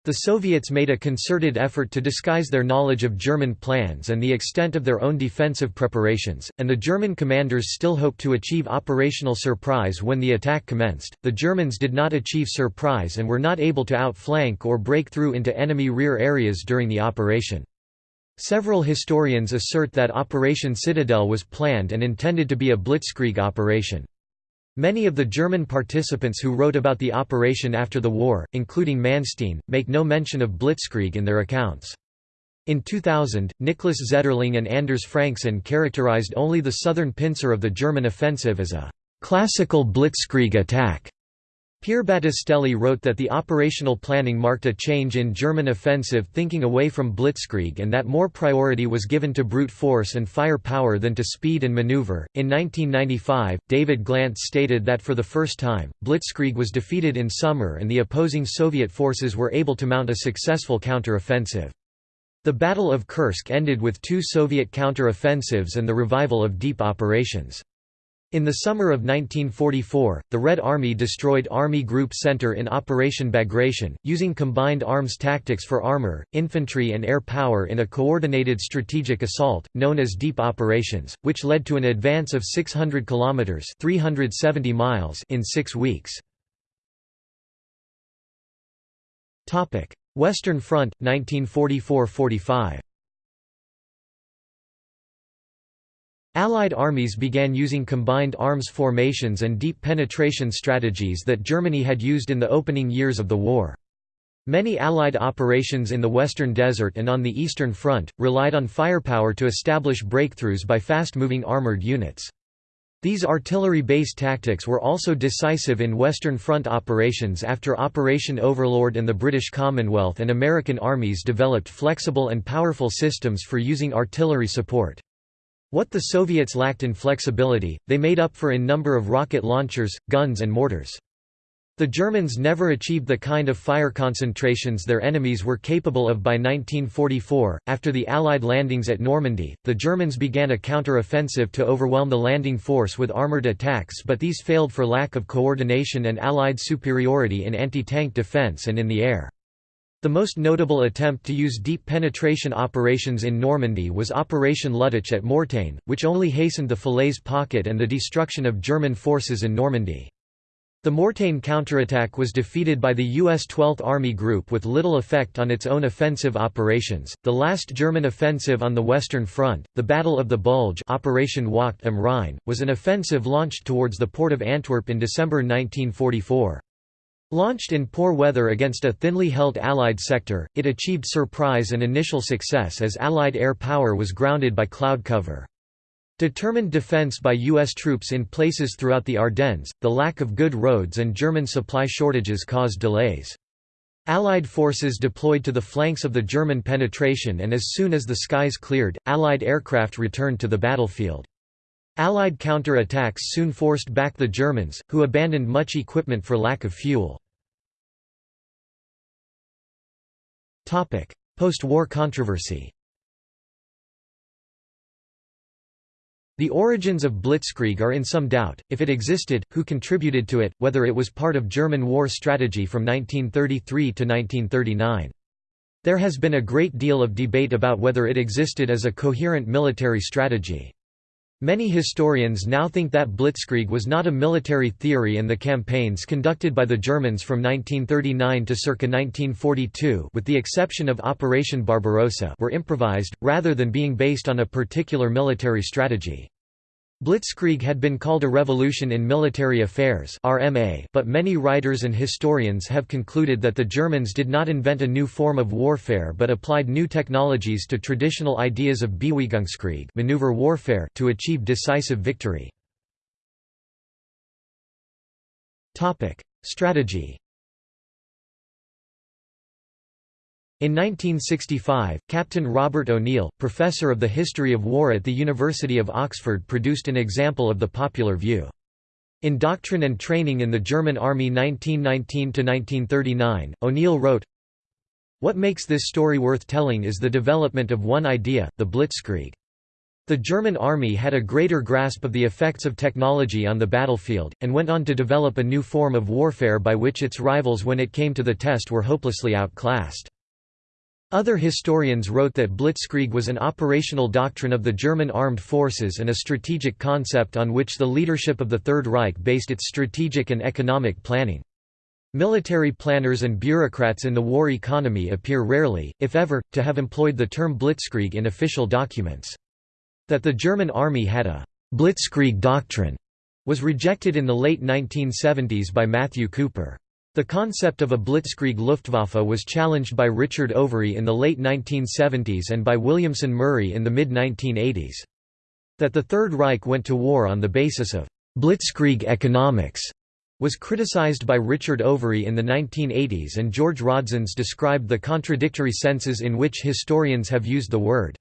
The Soviets made a concerted effort to disguise their knowledge of German plans and the extent of their own defensive preparations, and the German commanders still hoped to achieve operational surprise when the attack commenced. The Germans did not achieve surprise and were not able to outflank or break through into enemy rear areas during the operation. Several historians assert that Operation Citadel was planned and intended to be a blitzkrieg operation. Many of the German participants who wrote about the operation after the war, including Manstein, make no mention of Blitzkrieg in their accounts. In 2000, Niklas Zetterling and Anders Franksson characterized only the southern pincer of the German offensive as a «classical blitzkrieg attack». Pier Battistelli wrote that the operational planning marked a change in German offensive thinking away from blitzkrieg and that more priority was given to brute force and fire power than to speed and maneuver. In 1995, David Glantz stated that for the first time, blitzkrieg was defeated in summer and the opposing Soviet forces were able to mount a successful counter-offensive. The Battle of Kursk ended with two Soviet counter-offensives and the revival of deep operations. In the summer of 1944, the Red Army destroyed Army Group Center in Operation Bagration, using combined arms tactics for armor, infantry and air power in a coordinated strategic assault, known as Deep Operations, which led to an advance of 600 kilometers (370 miles) in 6 weeks. Western Front 1944–45 Allied armies began using combined arms formations and deep penetration strategies that Germany had used in the opening years of the war. Many Allied operations in the Western Desert and on the Eastern Front, relied on firepower to establish breakthroughs by fast-moving armored units. These artillery-based tactics were also decisive in Western Front operations after Operation Overlord and the British Commonwealth and American armies developed flexible and powerful systems for using artillery support. What the Soviets lacked in flexibility, they made up for in number of rocket launchers, guns and mortars. The Germans never achieved the kind of fire concentrations their enemies were capable of by 1944. After the Allied landings at Normandy, the Germans began a counter-offensive to overwhelm the landing force with armored attacks, but these failed for lack of coordination and Allied superiority in anti-tank defense and in the air. The most notable attempt to use deep penetration operations in Normandy was Operation Luttich at Mortain, which only hastened the Falaise pocket and the destruction of German forces in Normandy. The Mortain counterattack was defeated by the U.S. 12th Army Group with little effect on its own offensive operations. The last German offensive on the Western Front, the Battle of the Bulge Operation Wacht am Rhein, was an offensive launched towards the port of Antwerp in December 1944. Launched in poor weather against a thinly held Allied sector, it achieved surprise and initial success as Allied air power was grounded by cloud cover. Determined defense by U.S. troops in places throughout the Ardennes, the lack of good roads and German supply shortages caused delays. Allied forces deployed to the flanks of the German penetration and as soon as the skies cleared, Allied aircraft returned to the battlefield. Allied counter-attacks soon forced back the Germans, who abandoned much equipment for lack of fuel. Post-war controversy The origins of Blitzkrieg are in some doubt, if it existed, who contributed to it, whether it was part of German war strategy from 1933 to 1939. There has been a great deal of debate about whether it existed as a coherent military strategy. Many historians now think that Blitzkrieg was not a military theory and the campaigns conducted by the Germans from 1939 to circa 1942 with the exception of Operation Barbarossa were improvised, rather than being based on a particular military strategy. Blitzkrieg had been called a revolution in military affairs RMA, but many writers and historians have concluded that the Germans did not invent a new form of warfare but applied new technologies to traditional ideas of Bewegungskrieg maneuver warfare to achieve decisive victory. Strategy In 1965, Captain Robert O'Neill, professor of the history of war at the University of Oxford produced an example of the popular view. In Doctrine and Training in the German Army 1919–1939, O'Neill wrote, What makes this story worth telling is the development of one idea, the Blitzkrieg. The German army had a greater grasp of the effects of technology on the battlefield, and went on to develop a new form of warfare by which its rivals when it came to the test were hopelessly outclassed. Other historians wrote that Blitzkrieg was an operational doctrine of the German armed forces and a strategic concept on which the leadership of the Third Reich based its strategic and economic planning. Military planners and bureaucrats in the war economy appear rarely, if ever, to have employed the term Blitzkrieg in official documents. That the German army had a «blitzkrieg doctrine» was rejected in the late 1970s by Matthew Cooper. The concept of a blitzkrieg Luftwaffe was challenged by Richard Overy in the late 1970s and by Williamson Murray in the mid-1980s. That the Third Reich went to war on the basis of «blitzkrieg economics» was criticized by Richard Overy in the 1980s and George Raudzens described the contradictory senses in which historians have used the word.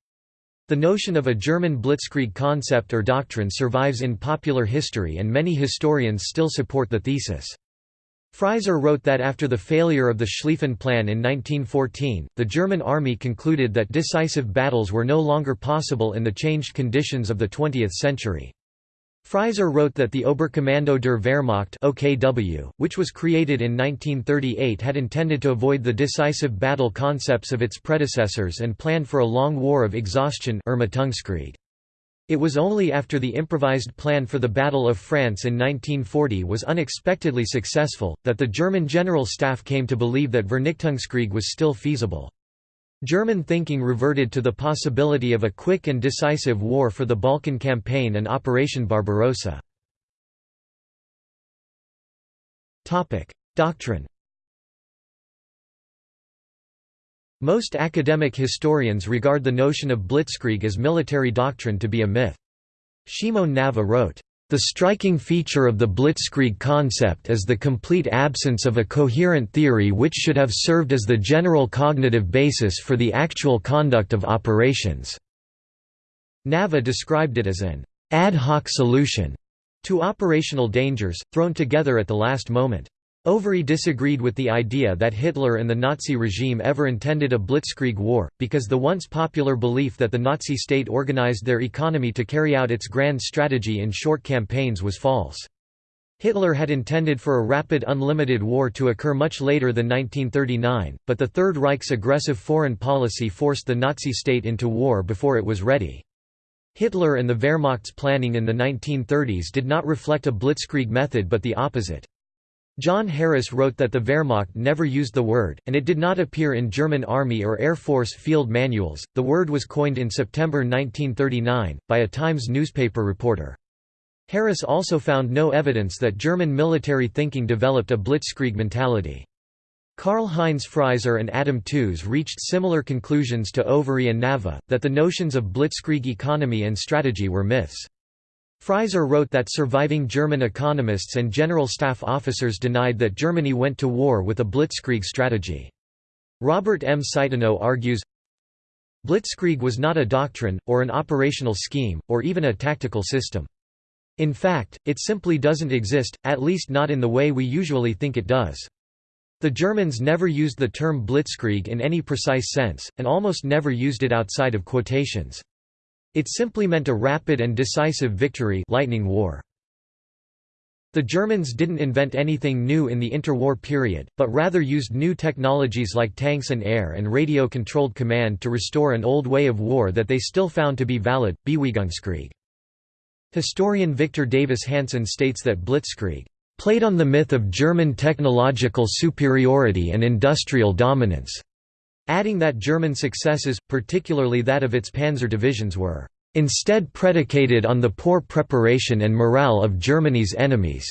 The notion of a German blitzkrieg concept or doctrine survives in popular history and many historians still support the thesis. Frieser wrote that after the failure of the Schlieffen Plan in 1914, the German army concluded that decisive battles were no longer possible in the changed conditions of the 20th century. Frieser wrote that the Oberkommando der Wehrmacht OKW, which was created in 1938 had intended to avoid the decisive battle concepts of its predecessors and planned for a long war of exhaustion Ermattungskrieg. It was only after the improvised plan for the Battle of France in 1940 was unexpectedly successful, that the German General Staff came to believe that Vernichtungskrieg was still feasible. German thinking reverted to the possibility of a quick and decisive war for the Balkan Campaign and Operation Barbarossa. Doctrine Most academic historians regard the notion of blitzkrieg as military doctrine to be a myth. Shimon Naveh wrote, "...the striking feature of the blitzkrieg concept is the complete absence of a coherent theory which should have served as the general cognitive basis for the actual conduct of operations." Naveh described it as an ad hoc solution to operational dangers, thrown together at the last moment. Overy disagreed with the idea that Hitler and the Nazi regime ever intended a blitzkrieg war, because the once popular belief that the Nazi state organized their economy to carry out its grand strategy in short campaigns was false. Hitler had intended for a rapid unlimited war to occur much later than 1939, but the Third Reich's aggressive foreign policy forced the Nazi state into war before it was ready. Hitler and the Wehrmacht's planning in the 1930s did not reflect a blitzkrieg method but the opposite. John Harris wrote that the Wehrmacht never used the word, and it did not appear in German Army or Air Force field manuals. The word was coined in September 1939 by a Times newspaper reporter. Harris also found no evidence that German military thinking developed a blitzkrieg mentality. Karl-Heinz Frieser and Adam Tooze reached similar conclusions to Overy and Naveh, that the notions of blitzkrieg economy and strategy were myths. Frieser wrote that surviving German economists and general staff officers denied that Germany went to war with a blitzkrieg strategy. Robert M. Citino argues, Blitzkrieg was not a doctrine, or an operational scheme, or even a tactical system. In fact, it simply doesn't exist, at least not in the way we usually think it does. The Germans never used the term blitzkrieg in any precise sense, and almost never used it outside of quotations. It simply meant a rapid and decisive victory lightning war. The Germans didn't invent anything new in the interwar period, but rather used new technologies like tanks and air and radio-controlled command to restore an old way of war that they still found to be valid, Bewegung Historian Victor Davis Hanson states that Blitzkrieg played on the myth of German technological superiority and industrial dominance adding that German successes, particularly that of its panzer divisions were instead predicated on the poor preparation and morale of Germany's enemies.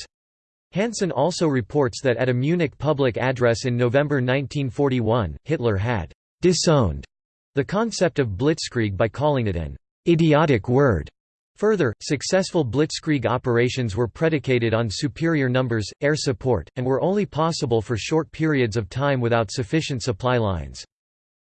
Hanson also reports that at a Munich public address in November 1941, Hitler had disowned the concept of blitzkrieg by calling it an idiotic word. Further, successful blitzkrieg operations were predicated on superior numbers, air support, and were only possible for short periods of time without sufficient supply lines.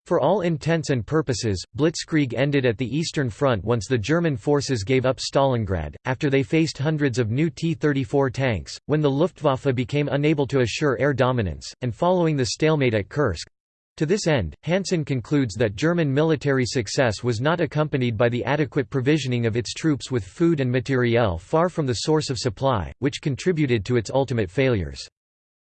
For all intents and purposes, Blitzkrieg ended at the Eastern Front once the German forces gave up Stalingrad, after they faced hundreds of new T-34 tanks, when the Luftwaffe became unable to assure air dominance, and following the stalemate at Kursk. To this end, Hanson concludes that German military success was not accompanied by the adequate provisioning of its troops with food and materiel far from the source of supply, which contributed to its ultimate failures.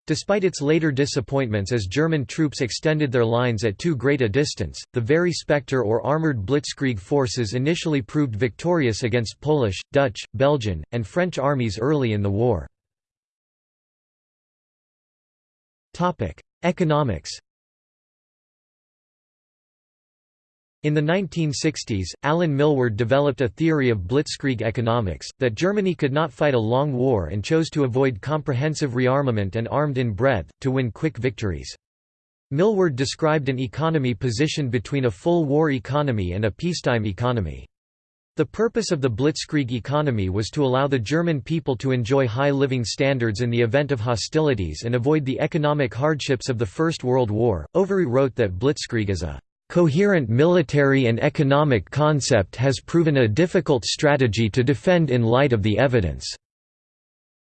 Despite its later disappointments as German troops extended their lines at too great a distance, the very Spectre or armoured blitzkrieg forces initially proved victorious against Polish, Dutch, Belgian, and French armies early in the war. Economics In the 1960s, Alan Milward developed a theory of blitzkrieg economics, that Germany could not fight a long war and chose to avoid comprehensive rearmament and armed in breadth, to win quick victories. Milward described an economy positioned between a full war economy and a peacetime economy. The purpose of the Blitzkrieg economy was to allow the German people to enjoy high living standards in the event of hostilities and avoid the economic hardships of the First World War. Overy wrote that Blitzkrieg is a coherent military and economic concept has proven a difficult strategy to defend in light of the evidence."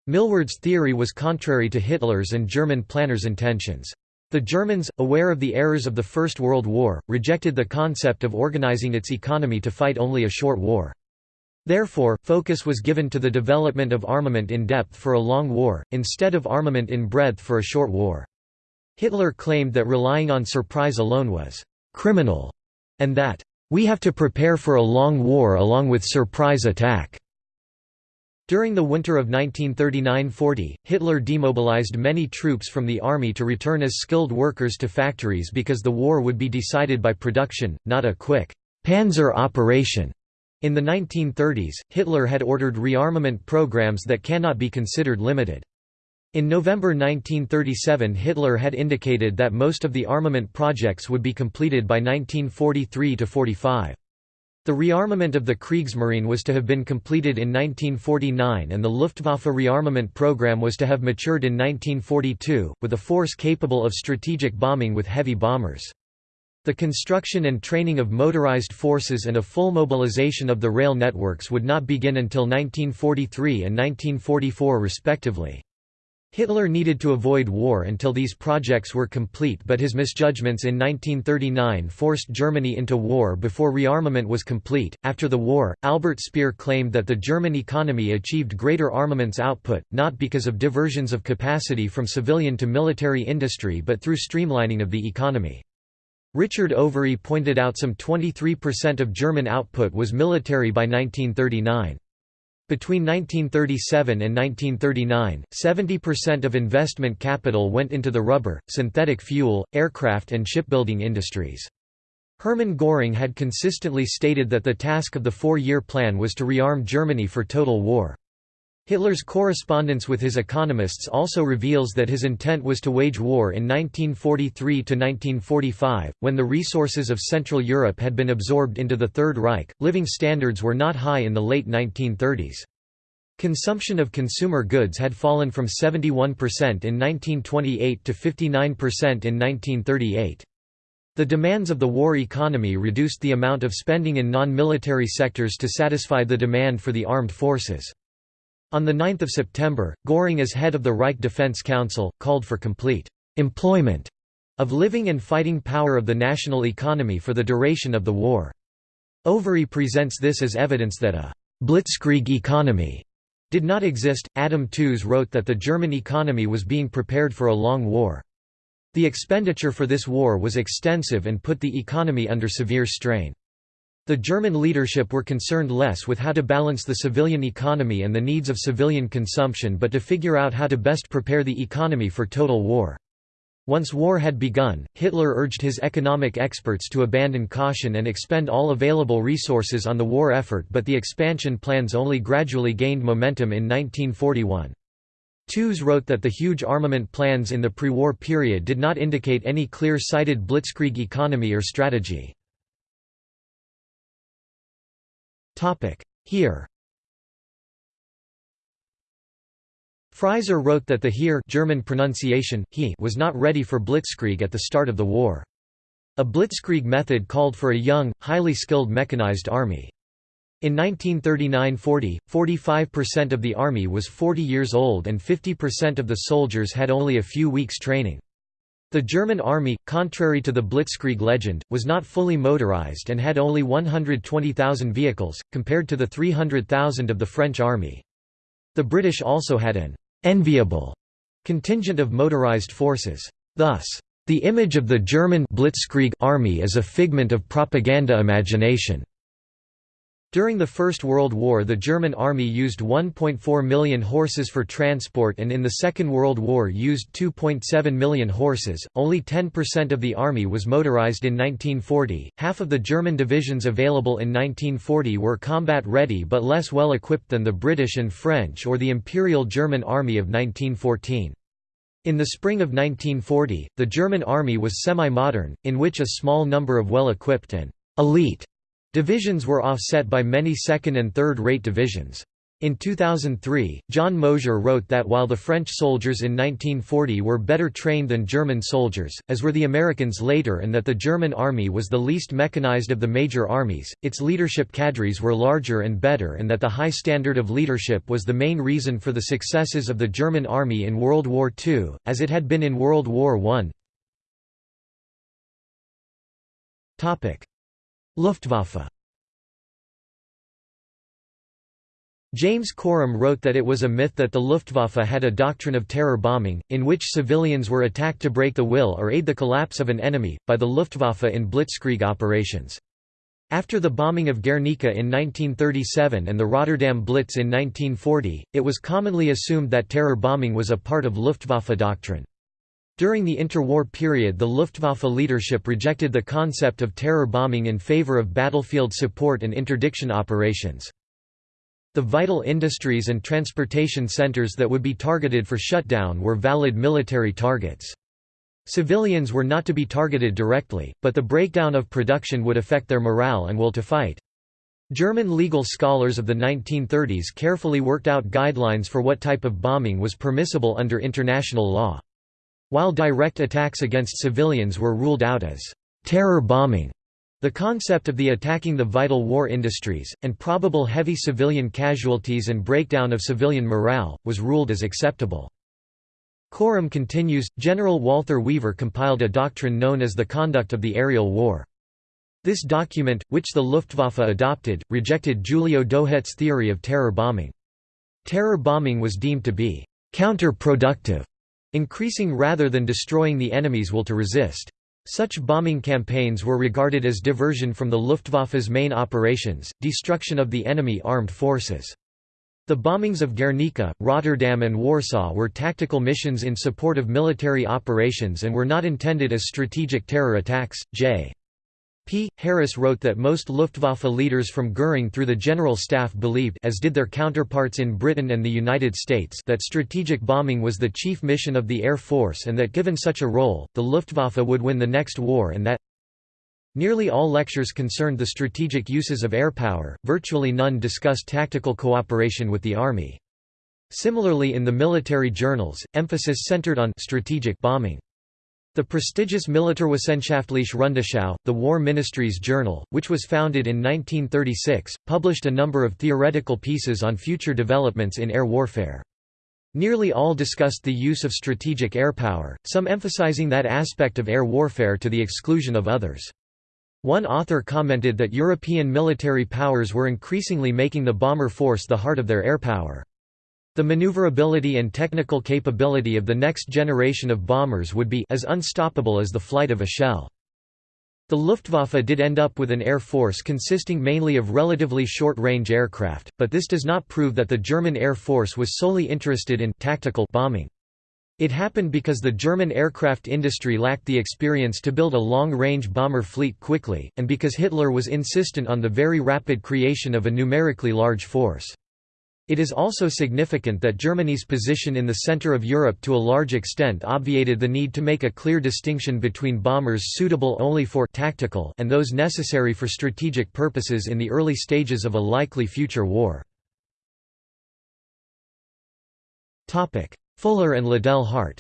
Milward's theory was contrary to Hitler's and German planners' intentions. The Germans, aware of the errors of the First World War, rejected the concept of organizing its economy to fight only a short war. Therefore, focus was given to the development of armament in depth for a long war, instead of armament in breadth for a short war. Hitler claimed that relying on surprise alone was criminal, and that, "...we have to prepare for a long war along with surprise attack." During the winter of 1939–40, Hitler demobilized many troops from the army to return as skilled workers to factories because the war would be decided by production, not a quick «panzer operation». In the 1930s, Hitler had ordered rearmament programs that cannot be considered limited. In November 1937 Hitler had indicated that most of the armament projects would be completed by 1943–45. The rearmament of the Kriegsmarine was to have been completed in 1949 and the Luftwaffe rearmament program was to have matured in 1942, with a force capable of strategic bombing with heavy bombers. The construction and training of motorized forces and a full mobilization of the rail networks would not begin until 1943 and 1944 respectively. Hitler needed to avoid war until these projects were complete but his misjudgments in 1939 forced Germany into war before rearmament was complete. After the war, Albert Speer claimed that the German economy achieved greater armaments output, not because of diversions of capacity from civilian to military industry but through streamlining of the economy. Richard Overy pointed out some 23% of German output was military by 1939. Between 1937 and 1939, 70% of investment capital went into the rubber, synthetic fuel, aircraft and shipbuilding industries. Hermann Göring had consistently stated that the task of the four-year plan was to rearm Germany for total war. Hitler's correspondence with his economists also reveals that his intent was to wage war in 1943–1945, when the resources of Central Europe had been absorbed into the Third Reich. Living standards were not high in the late 1930s. Consumption of consumer goods had fallen from 71% in 1928 to 59% in 1938. The demands of the war economy reduced the amount of spending in non-military sectors to satisfy the demand for the armed forces. On 9 September, Göring as head of the Reich Defense Council, called for complete «employment» of living and fighting power of the national economy for the duration of the war. Overy presents this as evidence that a «blitzkrieg economy» did not exist. Adam Tooze wrote that the German economy was being prepared for a long war. The expenditure for this war was extensive and put the economy under severe strain. The German leadership were concerned less with how to balance the civilian economy and the needs of civilian consumption but to figure out how to best prepare the economy for total war. Once war had begun, Hitler urged his economic experts to abandon caution and expend all available resources on the war effort but the expansion plans only gradually gained momentum in 1941. Tooze wrote that the huge armament plans in the pre-war period did not indicate any clear-sighted blitzkrieg economy or strategy. Heer Frieser wrote that the Heer German pronunciation, he was not ready for blitzkrieg at the start of the war. A blitzkrieg method called for a young, highly skilled mechanized army. In 1939–40, 45% of the army was 40 years old and 50% of the soldiers had only a few weeks training. The German army, contrary to the Blitzkrieg legend, was not fully motorized and had only 120,000 vehicles, compared to the 300,000 of the French army. The British also had an «enviable» contingent of motorized forces. Thus, the image of the German Blitzkrieg army is a figment of propaganda imagination. During the First World War the German army used 1.4 million horses for transport and in the Second World War used 2.7 million horses. Only 10% of the army was motorized in 1940. Half of the German divisions available in 1940 were combat ready but less well equipped than the British and French or the Imperial German Army of 1914. In the spring of 1940, the German army was semi-modern, in which a small number of well-equipped and elite Divisions were offset by many second- and third-rate divisions. In 2003, John Mosier wrote that while the French soldiers in 1940 were better trained than German soldiers, as were the Americans later and that the German army was the least mechanized of the major armies, its leadership cadres were larger and better and that the high standard of leadership was the main reason for the successes of the German army in World War II, as it had been in World War I. Luftwaffe James Corum wrote that it was a myth that the Luftwaffe had a doctrine of terror bombing, in which civilians were attacked to break the will or aid the collapse of an enemy, by the Luftwaffe in blitzkrieg operations. After the bombing of Guernica in 1937 and the Rotterdam Blitz in 1940, it was commonly assumed that terror bombing was a part of Luftwaffe doctrine. During the interwar period the Luftwaffe leadership rejected the concept of terror bombing in favor of battlefield support and interdiction operations. The vital industries and transportation centers that would be targeted for shutdown were valid military targets. Civilians were not to be targeted directly, but the breakdown of production would affect their morale and will to fight. German legal scholars of the 1930s carefully worked out guidelines for what type of bombing was permissible under international law. While direct attacks against civilians were ruled out as terror bombing, the concept of the attacking the vital war industries, and probable heavy civilian casualties and breakdown of civilian morale, was ruled as acceptable. Corum continues, General Walther Wever compiled a doctrine known as the conduct of the aerial war. This document, which the Luftwaffe adopted, rejected Giulio Douhet's theory of terror bombing. Terror bombing was deemed to be counterproductive increasing rather than destroying the enemy's will to resist. Such bombing campaigns were regarded as diversion from the Luftwaffe's main operations, destruction of the enemy armed forces. The bombings of Guernica, Rotterdam and Warsaw were tactical missions in support of military operations and were not intended as strategic terror attacks. J. P. Harris wrote that most Luftwaffe leaders from Göring through the General Staff believed as did their counterparts in Britain and the United States that strategic bombing was the chief mission of the Air Force and that given such a role, the Luftwaffe would win the next war and that Nearly all lectures concerned the strategic uses of air power, virtually none discussed tactical cooperation with the Army. Similarly in the military journals, emphasis centered on strategic bombing. The prestigious Militärwissenschaftliche Rundschau, the War Ministry's journal, which was founded in 1936, published a number of theoretical pieces on future developments in air warfare. Nearly all discussed the use of strategic air power, some emphasizing that aspect of air warfare to the exclusion of others. One author commented that European military powers were increasingly making the bomber force the heart of their air power. The maneuverability and technical capability of the next generation of bombers would be as unstoppable as the flight of a shell. The Luftwaffe did end up with an air force consisting mainly of relatively short-range aircraft, but this does not prove that the German Air Force was solely interested in tactical bombing. It happened because the German aircraft industry lacked the experience to build a long-range bomber fleet quickly, and because Hitler was insistent on the very rapid creation of a numerically large force. It is also significant that Germany's position in the center of Europe to a large extent obviated the need to make a clear distinction between bombers suitable only for tactical and those necessary for strategic purposes in the early stages of a likely future war. Fuller and Liddell Hart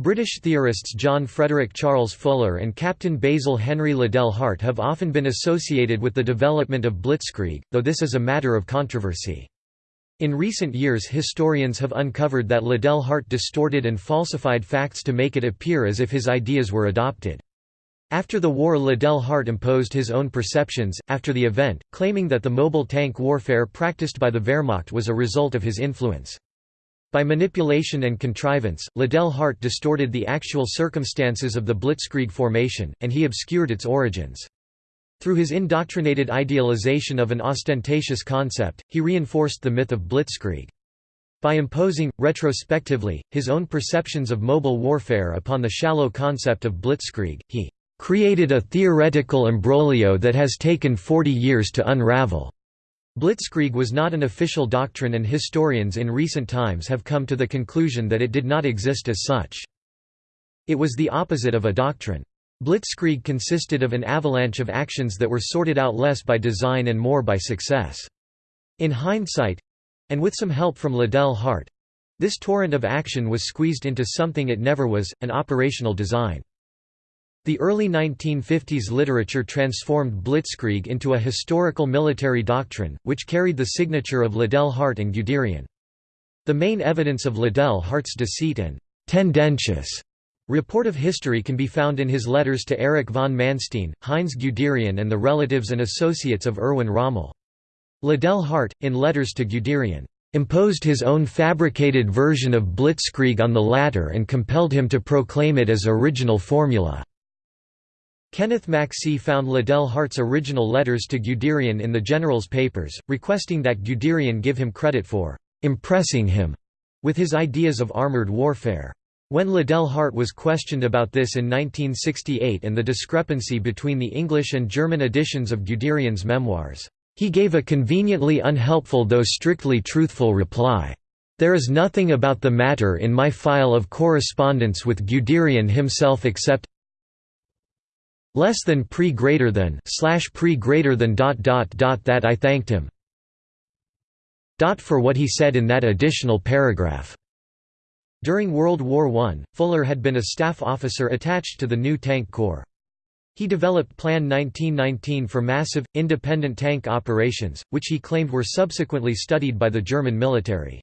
British theorists John Frederick Charles Fuller and Captain Basil Henry Liddell Hart have often been associated with the development of blitzkrieg, though this is a matter of controversy. In recent years historians have uncovered that Liddell Hart distorted and falsified facts to make it appear as if his ideas were adopted. After the war Liddell Hart imposed his own perceptions, after the event, claiming that the mobile tank warfare practiced by the Wehrmacht was a result of his influence. By manipulation and contrivance, Liddell Hart distorted the actual circumstances of the Blitzkrieg formation, and he obscured its origins. Through his indoctrinated idealization of an ostentatious concept, he reinforced the myth of blitzkrieg. By imposing, retrospectively, his own perceptions of mobile warfare upon the shallow concept of blitzkrieg, he "...created a theoretical imbroglio that has taken 40 years to unravel." Blitzkrieg was not an official doctrine and historians in recent times have come to the conclusion that it did not exist as such. It was the opposite of a doctrine. Blitzkrieg consisted of an avalanche of actions that were sorted out less by design and more by success. In hindsight, and with some help from Liddell Hart. This torrent of action was squeezed into something it never was, an operational design. The early 1950s literature transformed blitzkrieg into a historical military doctrine, which carried the signature of Liddell Hart and Guderian. The main evidence of Liddell Hart's deceit and «tendentious» report of history can be found in his letters to Erich von Manstein, Heinz Guderian and the relatives and associates of Erwin Rommel. Liddell Hart, in letters to Guderian, imposed his own fabricated version of blitzkrieg on the latter and compelled him to proclaim it as original formula. Kenneth Macksey found Liddell Hart's original letters to Guderian in the general's papers, requesting that Guderian give him credit for «impressing him» with his ideas of armored warfare. When Liddell Hart was questioned about this in 1968 and the discrepancy between the English and German editions of Guderian's memoirs, he gave a conveniently unhelpful though strictly truthful reply. There is nothing about the matter in my file of correspondence with Guderian himself except less than pre greater than slash pre greater than dot dot dot that I thanked him dot for what he said in that additional paragraph. During World War I, Fuller had been a staff officer attached to the new Tank Corps. He developed Plan 1919 for massive, independent tank operations, which he claimed were subsequently studied by the German military.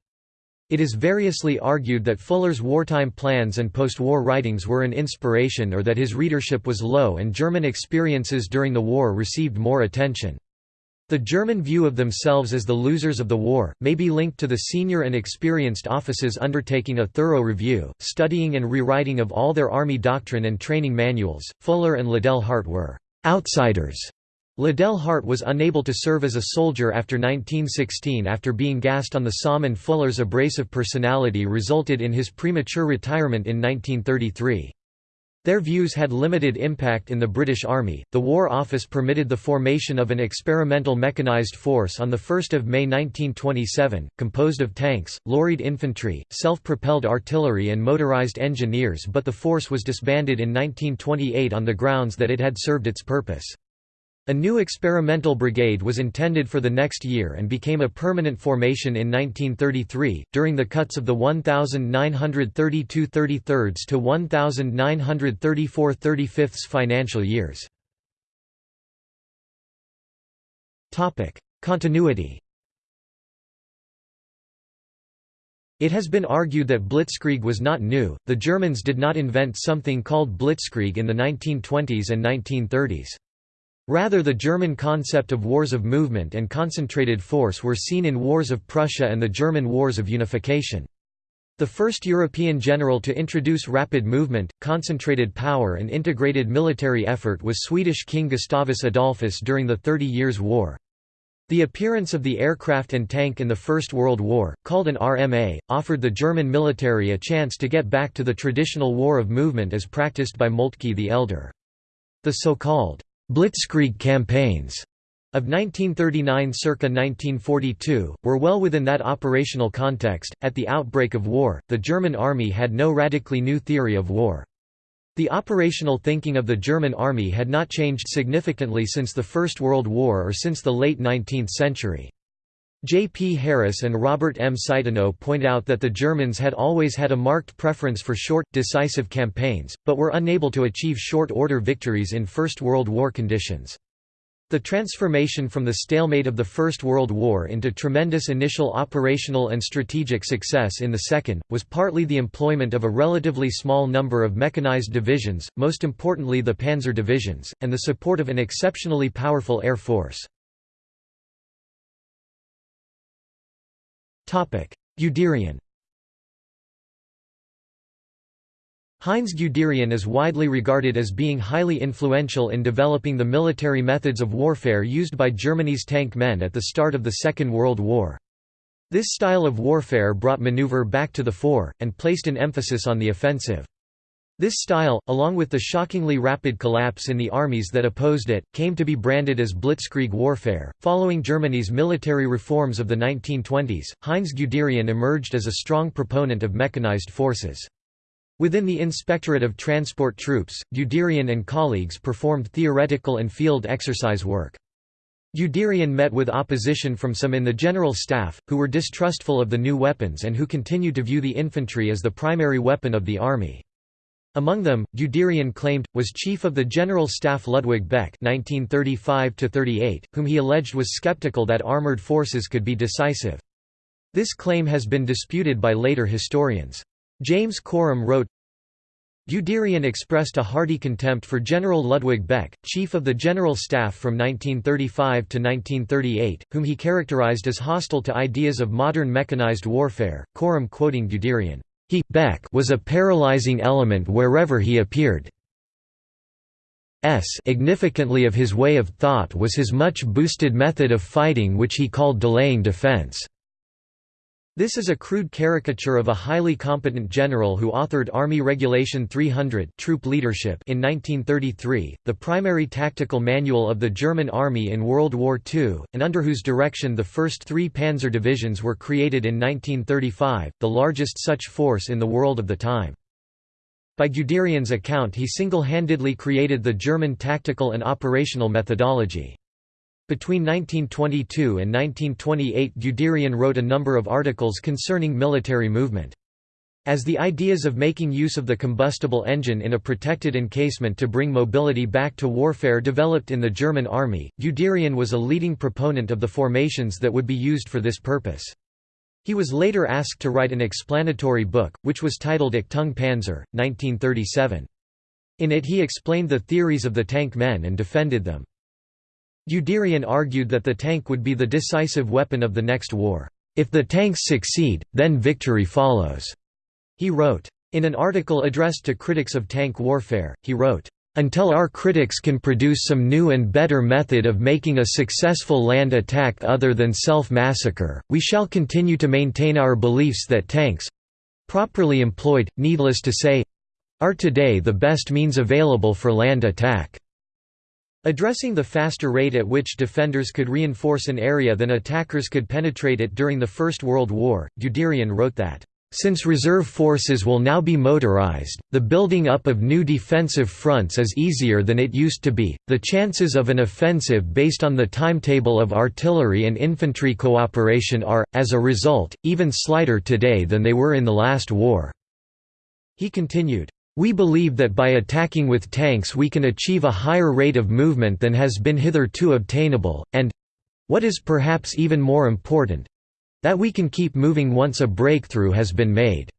It is variously argued that Fuller's wartime plans and post-war writings were an inspiration or that his readership was low and German experiences during the war received more attention. The German view of themselves as the losers of the war, may be linked to the senior and experienced officers undertaking a thorough review, studying and rewriting of all their army doctrine and training manuals. Fuller and Liddell Hart were outsiders. Liddell Hart was unable to serve as a soldier after 1916 after being gassed on the Somme and Fuller's abrasive personality resulted in his premature retirement in 1933. Their views had limited impact in the British Army. The War Office permitted the formation of an experimental mechanized force on 1 May 1927, composed of tanks, lorried infantry, self-propelled artillery and motorized engineers but the force was disbanded in 1928 on the grounds that it had served its purpose. A new experimental brigade was intended for the next year and became a permanent formation in 1933, during the cuts of the 1932 33 to 1934 35 financial years. Continuity It has been argued that blitzkrieg was not new, the Germans did not invent something called blitzkrieg in the 1920s and 1930s. Rather the German concept of wars of movement and concentrated force were seen in Wars of Prussia and the German Wars of Unification. The first European general to introduce rapid movement, concentrated power and integrated military effort was Swedish King Gustavus Adolphus during the Thirty Years' War. The appearance of the aircraft and tank in the First World War, called an RMA, offered the German military a chance to get back to the traditional war of movement as practiced by Moltke the Elder. The so-called Blitzkrieg campaigns of 1939 circa 1942 were well within that operational context. At the outbreak of war, the German army had no radically new theory of war. The operational thinking of the German army had not changed significantly since the First World War or since the late 19th century. J. P. Harris and Robert M. Citino point out that the Germans had always had a marked preference for short, decisive campaigns, but were unable to achieve short-order victories in First World War conditions. The transformation from the stalemate of the First World War into tremendous initial operational and strategic success in the Second, was partly the employment of a relatively small number of mechanized divisions, most importantly the panzer divisions, and the support of an exceptionally powerful air force. Guderian Heinz Guderian is widely regarded as being highly influential in developing the military methods of warfare used by Germany's tank men at the start of the Second World War. This style of warfare brought maneuver back to the fore, and placed an emphasis on the offensive. This style, along with the shockingly rapid collapse in the armies that opposed it, came to be branded as blitzkrieg warfare. Following Germany's military reforms of the 1920s, Heinz Guderian emerged as a strong proponent of mechanized forces. Within the Inspectorate of Transport Troops, Guderian and colleagues performed theoretical and field exercise work. Guderian met with opposition from some in the General Staff, who were distrustful of the new weapons and who continued to view the infantry as the primary weapon of the army. Among them, Guderian claimed, was chief of the General Staff Ludwig Beck 1935 whom he alleged was skeptical that armoured forces could be decisive. This claim has been disputed by later historians. James Corum wrote, Guderian expressed a hearty contempt for General Ludwig Beck, chief of the General Staff from 1935 to 1938, whom he characterized as hostile to ideas of modern mechanized warfare. Coram quoting Guderian, he Beck was a paralyzing element wherever he appeared. S significantly of his way of thought was his much boosted method of fighting which he called delaying defense. This is a crude caricature of a highly competent general who authored Army Regulation 300 troop leadership in 1933, the primary tactical manual of the German Army in World War II, and under whose direction the first three panzer divisions were created in 1935, the largest such force in the world of the time. By Guderian's account he single-handedly created the German tactical and operational methodology. Between 1922 and 1928 Guderian wrote a number of articles concerning military movement. As the ideas of making use of the combustible engine in a protected encasement to bring mobility back to warfare developed in the German army, Guderian was a leading proponent of the formations that would be used for this purpose. He was later asked to write an explanatory book, which was titled Achtung Panzer, 1937. In it he explained the theories of the tank men and defended them. Guderian argued that the tank would be the decisive weapon of the next war. If the tanks succeed, then victory follows, he wrote. In an article addressed to critics of tank warfare, he wrote, until our critics can produce some new and better method of making a successful land attack other than self-massacre, we shall continue to maintain our beliefs that tanks—properly employed, needless to say—are today the best means available for land attack. Addressing the faster rate at which defenders could reinforce an area than attackers could penetrate it during the First World War, Guderian wrote that, "...since reserve forces will now be motorized, the building up of new defensive fronts is easier than it used to be, the chances of an offensive based on the timetable of artillery and infantry cooperation are, as a result, even slighter today than they were in the last war." He continued, we believe that by attacking with tanks we can achieve a higher rate of movement than has been hitherto obtainable, and—what is perhaps even more important—that we can keep moving once a breakthrough has been made.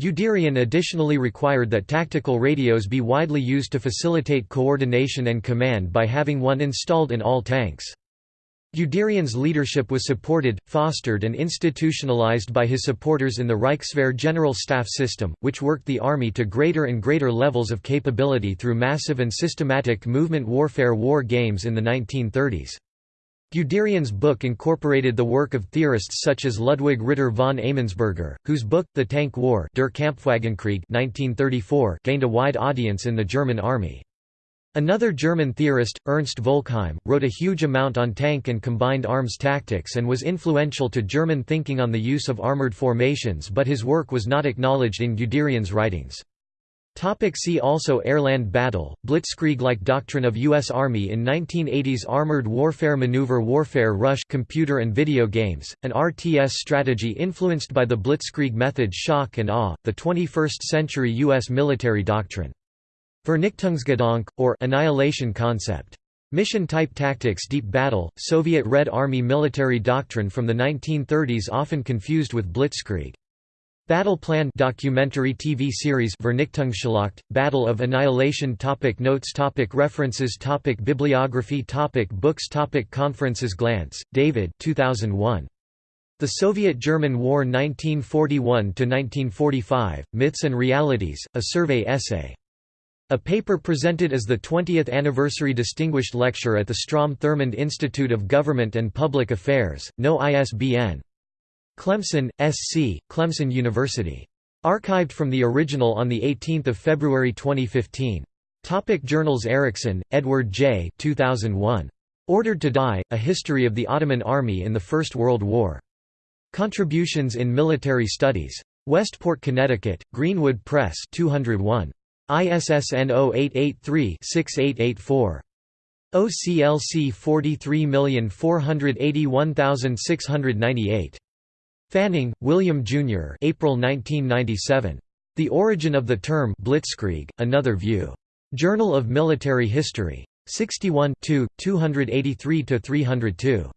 Guderian additionally required that tactical radios be widely used to facilitate coordination and command by having one installed in all tanks. Guderian's leadership was supported, fostered and institutionalized by his supporters in the Reichswehr General Staff system, which worked the army to greater and greater levels of capability through massive and systematic movement warfare war games in the 1930s. Guderian's book incorporated the work of theorists such as Ludwig Ritter von Eimannsberger, whose book, The Tank War Der Kampfwagenkrieg 1934 gained a wide audience in the German army. Another German theorist, Ernst Volkheim, wrote a huge amount on tank and combined arms tactics and was influential to German thinking on the use of armored formations but his work was not acknowledged in Guderian's writings. Topic see also Airland battle, Blitzkrieg-like doctrine of U.S. Army in 1980s Armored Warfare Maneuver Warfare Rush computer and video games, an RTS strategy influenced by the Blitzkrieg method Shock and Awe, the 21st-century U.S. military doctrine. Vernichtungsgedanke, or annihilation concept. Mission Type Tactics Deep Battle, Soviet Red Army military doctrine from the 1930s often confused with Blitzkrieg. Battle Plan documentary TV series Vernichtungsschlacht, Battle of Annihilation topic Notes topic References topic Bibliography topic Books topic Conferences Glantz, David 2001. The Soviet–German War 1941–1945, Myths and Realities, a survey essay. A paper presented as the 20th anniversary distinguished lecture at the Strom Thurmond Institute of Government and Public Affairs, no ISBN. Clemson, S.C., Clemson University. Archived from the original on 18 February 2015. Topic Journals Erickson, Edward J. 2001. Ordered to Die, A History of the Ottoman Army in the First World War. Contributions in Military Studies. Westport, Connecticut, Greenwood Press 201. ISSN 0883-6884. OCLC 43481698. Fanning, William Jr. April 1997. The Origin of the Term Blitzkrieg, Another View. Journal of Military History. 61 283–302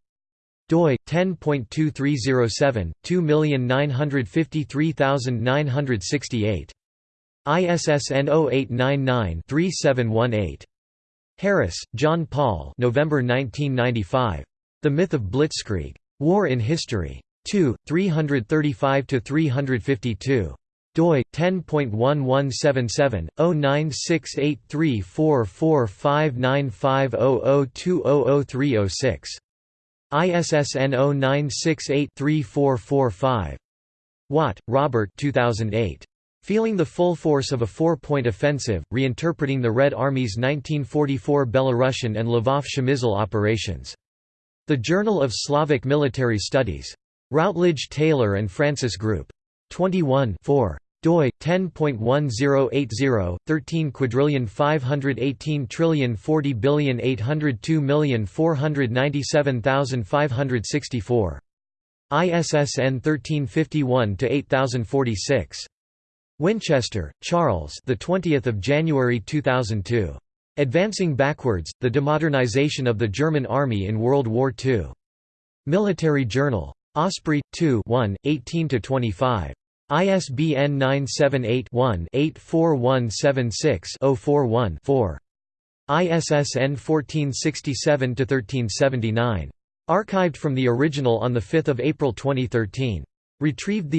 doi 10.2307 2953968 ISSN 0899-3718. Harris, John Paul November 1995. The Myth of Blitzkrieg. War in History. 2, 335–352 doi 10.1177 0968344595002003006 ISSN 0968-3445. Watt, Robert 2008. Feeling the Full Force of a Four-Point Offensive, Reinterpreting the Red Army's 1944 Belarusian and Lvov Przemysl Operations. The Journal of Slavic Military Studies. Routledge Taylor and Francis Group. 21 4 doi 10.1080 13 quadrillion 518 trillion 40 billion 802 million 497,564 ISSN 1351 to 8046 Winchester, Charles. The 20th of January 2002. Advancing Backwards: The Demodernization of the German Army in World War II. Military Journal. Osprey 2 1, 18 25. ISBN 978-1-84176-041-4. ISSN 1467-1379. Archived from the original on 5 April 2013. Retrieved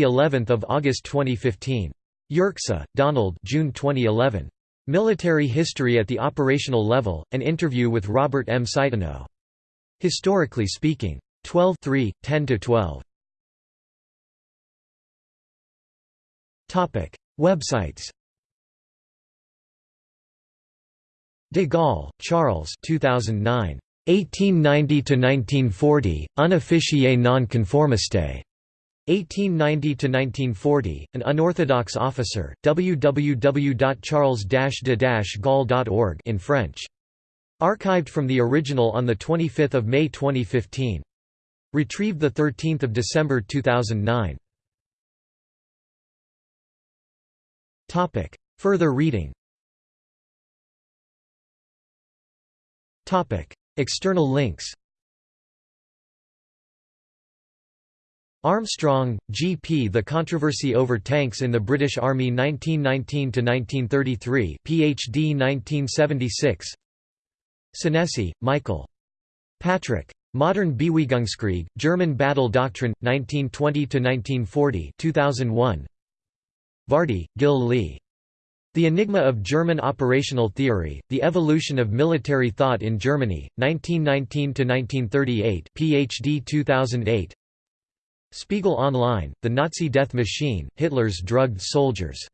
of August 2015. Yerxa, Donald June 2011. Military History at the Operational Level, an interview with Robert M. Citino. Historically Speaking. 12 10–12. Websites De Gaulle, Charles 2009. 1890–1940, Unofficier non-conformiste. 1890–1940, An Unorthodox Officer, www.charles-de-gaulle.org in French. Archived from the original on 25 May 2015. Retrieved 13 December 2009. Further reading External links Armstrong, G. P. The Controversy Over Tanks in the British Army 1919–1933 Ph.D. 1976 Senesi, Michael. Patrick. Modern Bewegungskrieg, German Battle Doctrine, 1920–1940 2001. Vardi, Gil Lee. The Enigma of German Operational Theory, The Evolution of Military Thought in Germany, 1919–1938 Ph.D. 2008 Spiegel Online, The Nazi Death Machine, Hitler's Drugged Soldiers